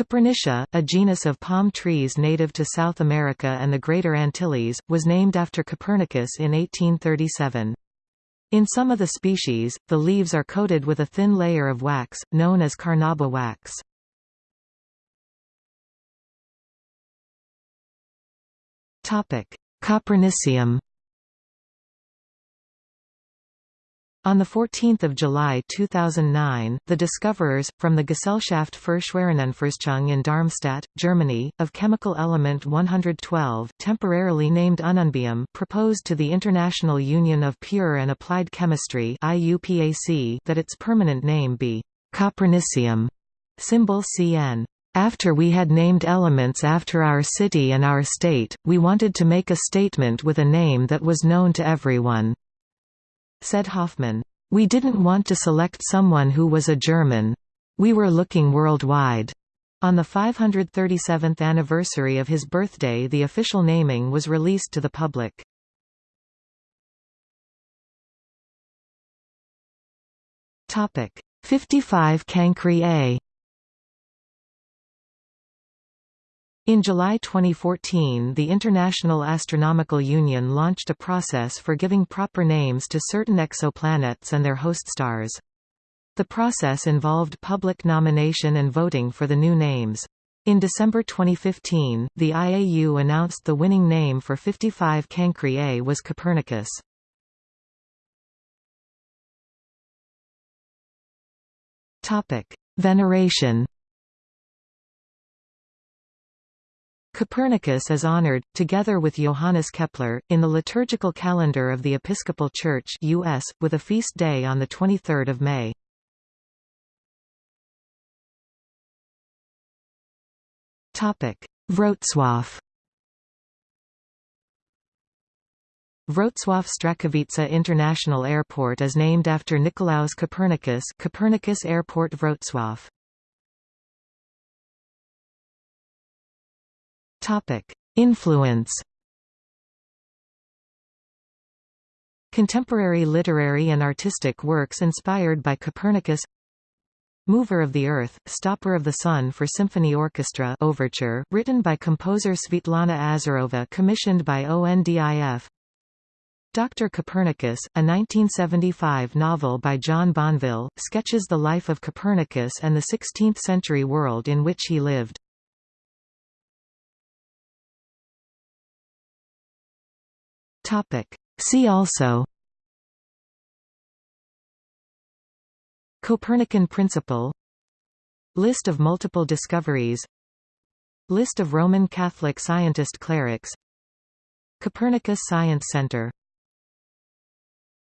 Copernicia, a genus of palm trees native to South America and the Greater Antilles, was named after Copernicus in 1837. In some of the species, the leaves are coated with a thin layer of wax, known as carnauba wax. Copernicium On 14 July 2009, the discoverers, from the Gesellschaft für Schwerionenforschung in Darmstadt, Germany, of chemical element 112 temporarily named Ununbium proposed to the International Union of Pure and Applied Chemistry that its permanent name be Copernicium, symbol Cn. After we had named elements after our city and our state, we wanted to make a statement with a name that was known to everyone. Said Hofmann, "We didn't want to select someone who was a German. We were looking worldwide." On the 537th anniversary of his birthday the official naming was released to the public. Topic 55 Cancri A In July 2014 the International Astronomical Union launched a process for giving proper names to certain exoplanets and their host stars. The process involved public nomination and voting for the new names. In December 2015, the IAU announced the winning name for 55 Cancri A was Copernicus. Veneration Copernicus is honored, together with Johannes Kepler, in the liturgical calendar of the Episcopal Church US, with a feast day on 23 May. Wrocław Wrocław Strachowice International Airport is named after Nicolaus Copernicus Copernicus Airport Wrocław Topic: Influence. Contemporary literary and artistic works inspired by Copernicus Mover of the Earth, Stopper of the Sun for Symphony Orchestra overture, written by composer Svetlana Azarova commissioned by ONDIF Dr. Copernicus, a 1975 novel by John Banville, sketches the life of Copernicus and the 16th-century world in which he lived. Topic. See also Copernican principle List of multiple discoveries List of Roman Catholic scientist clerics Copernicus Science Center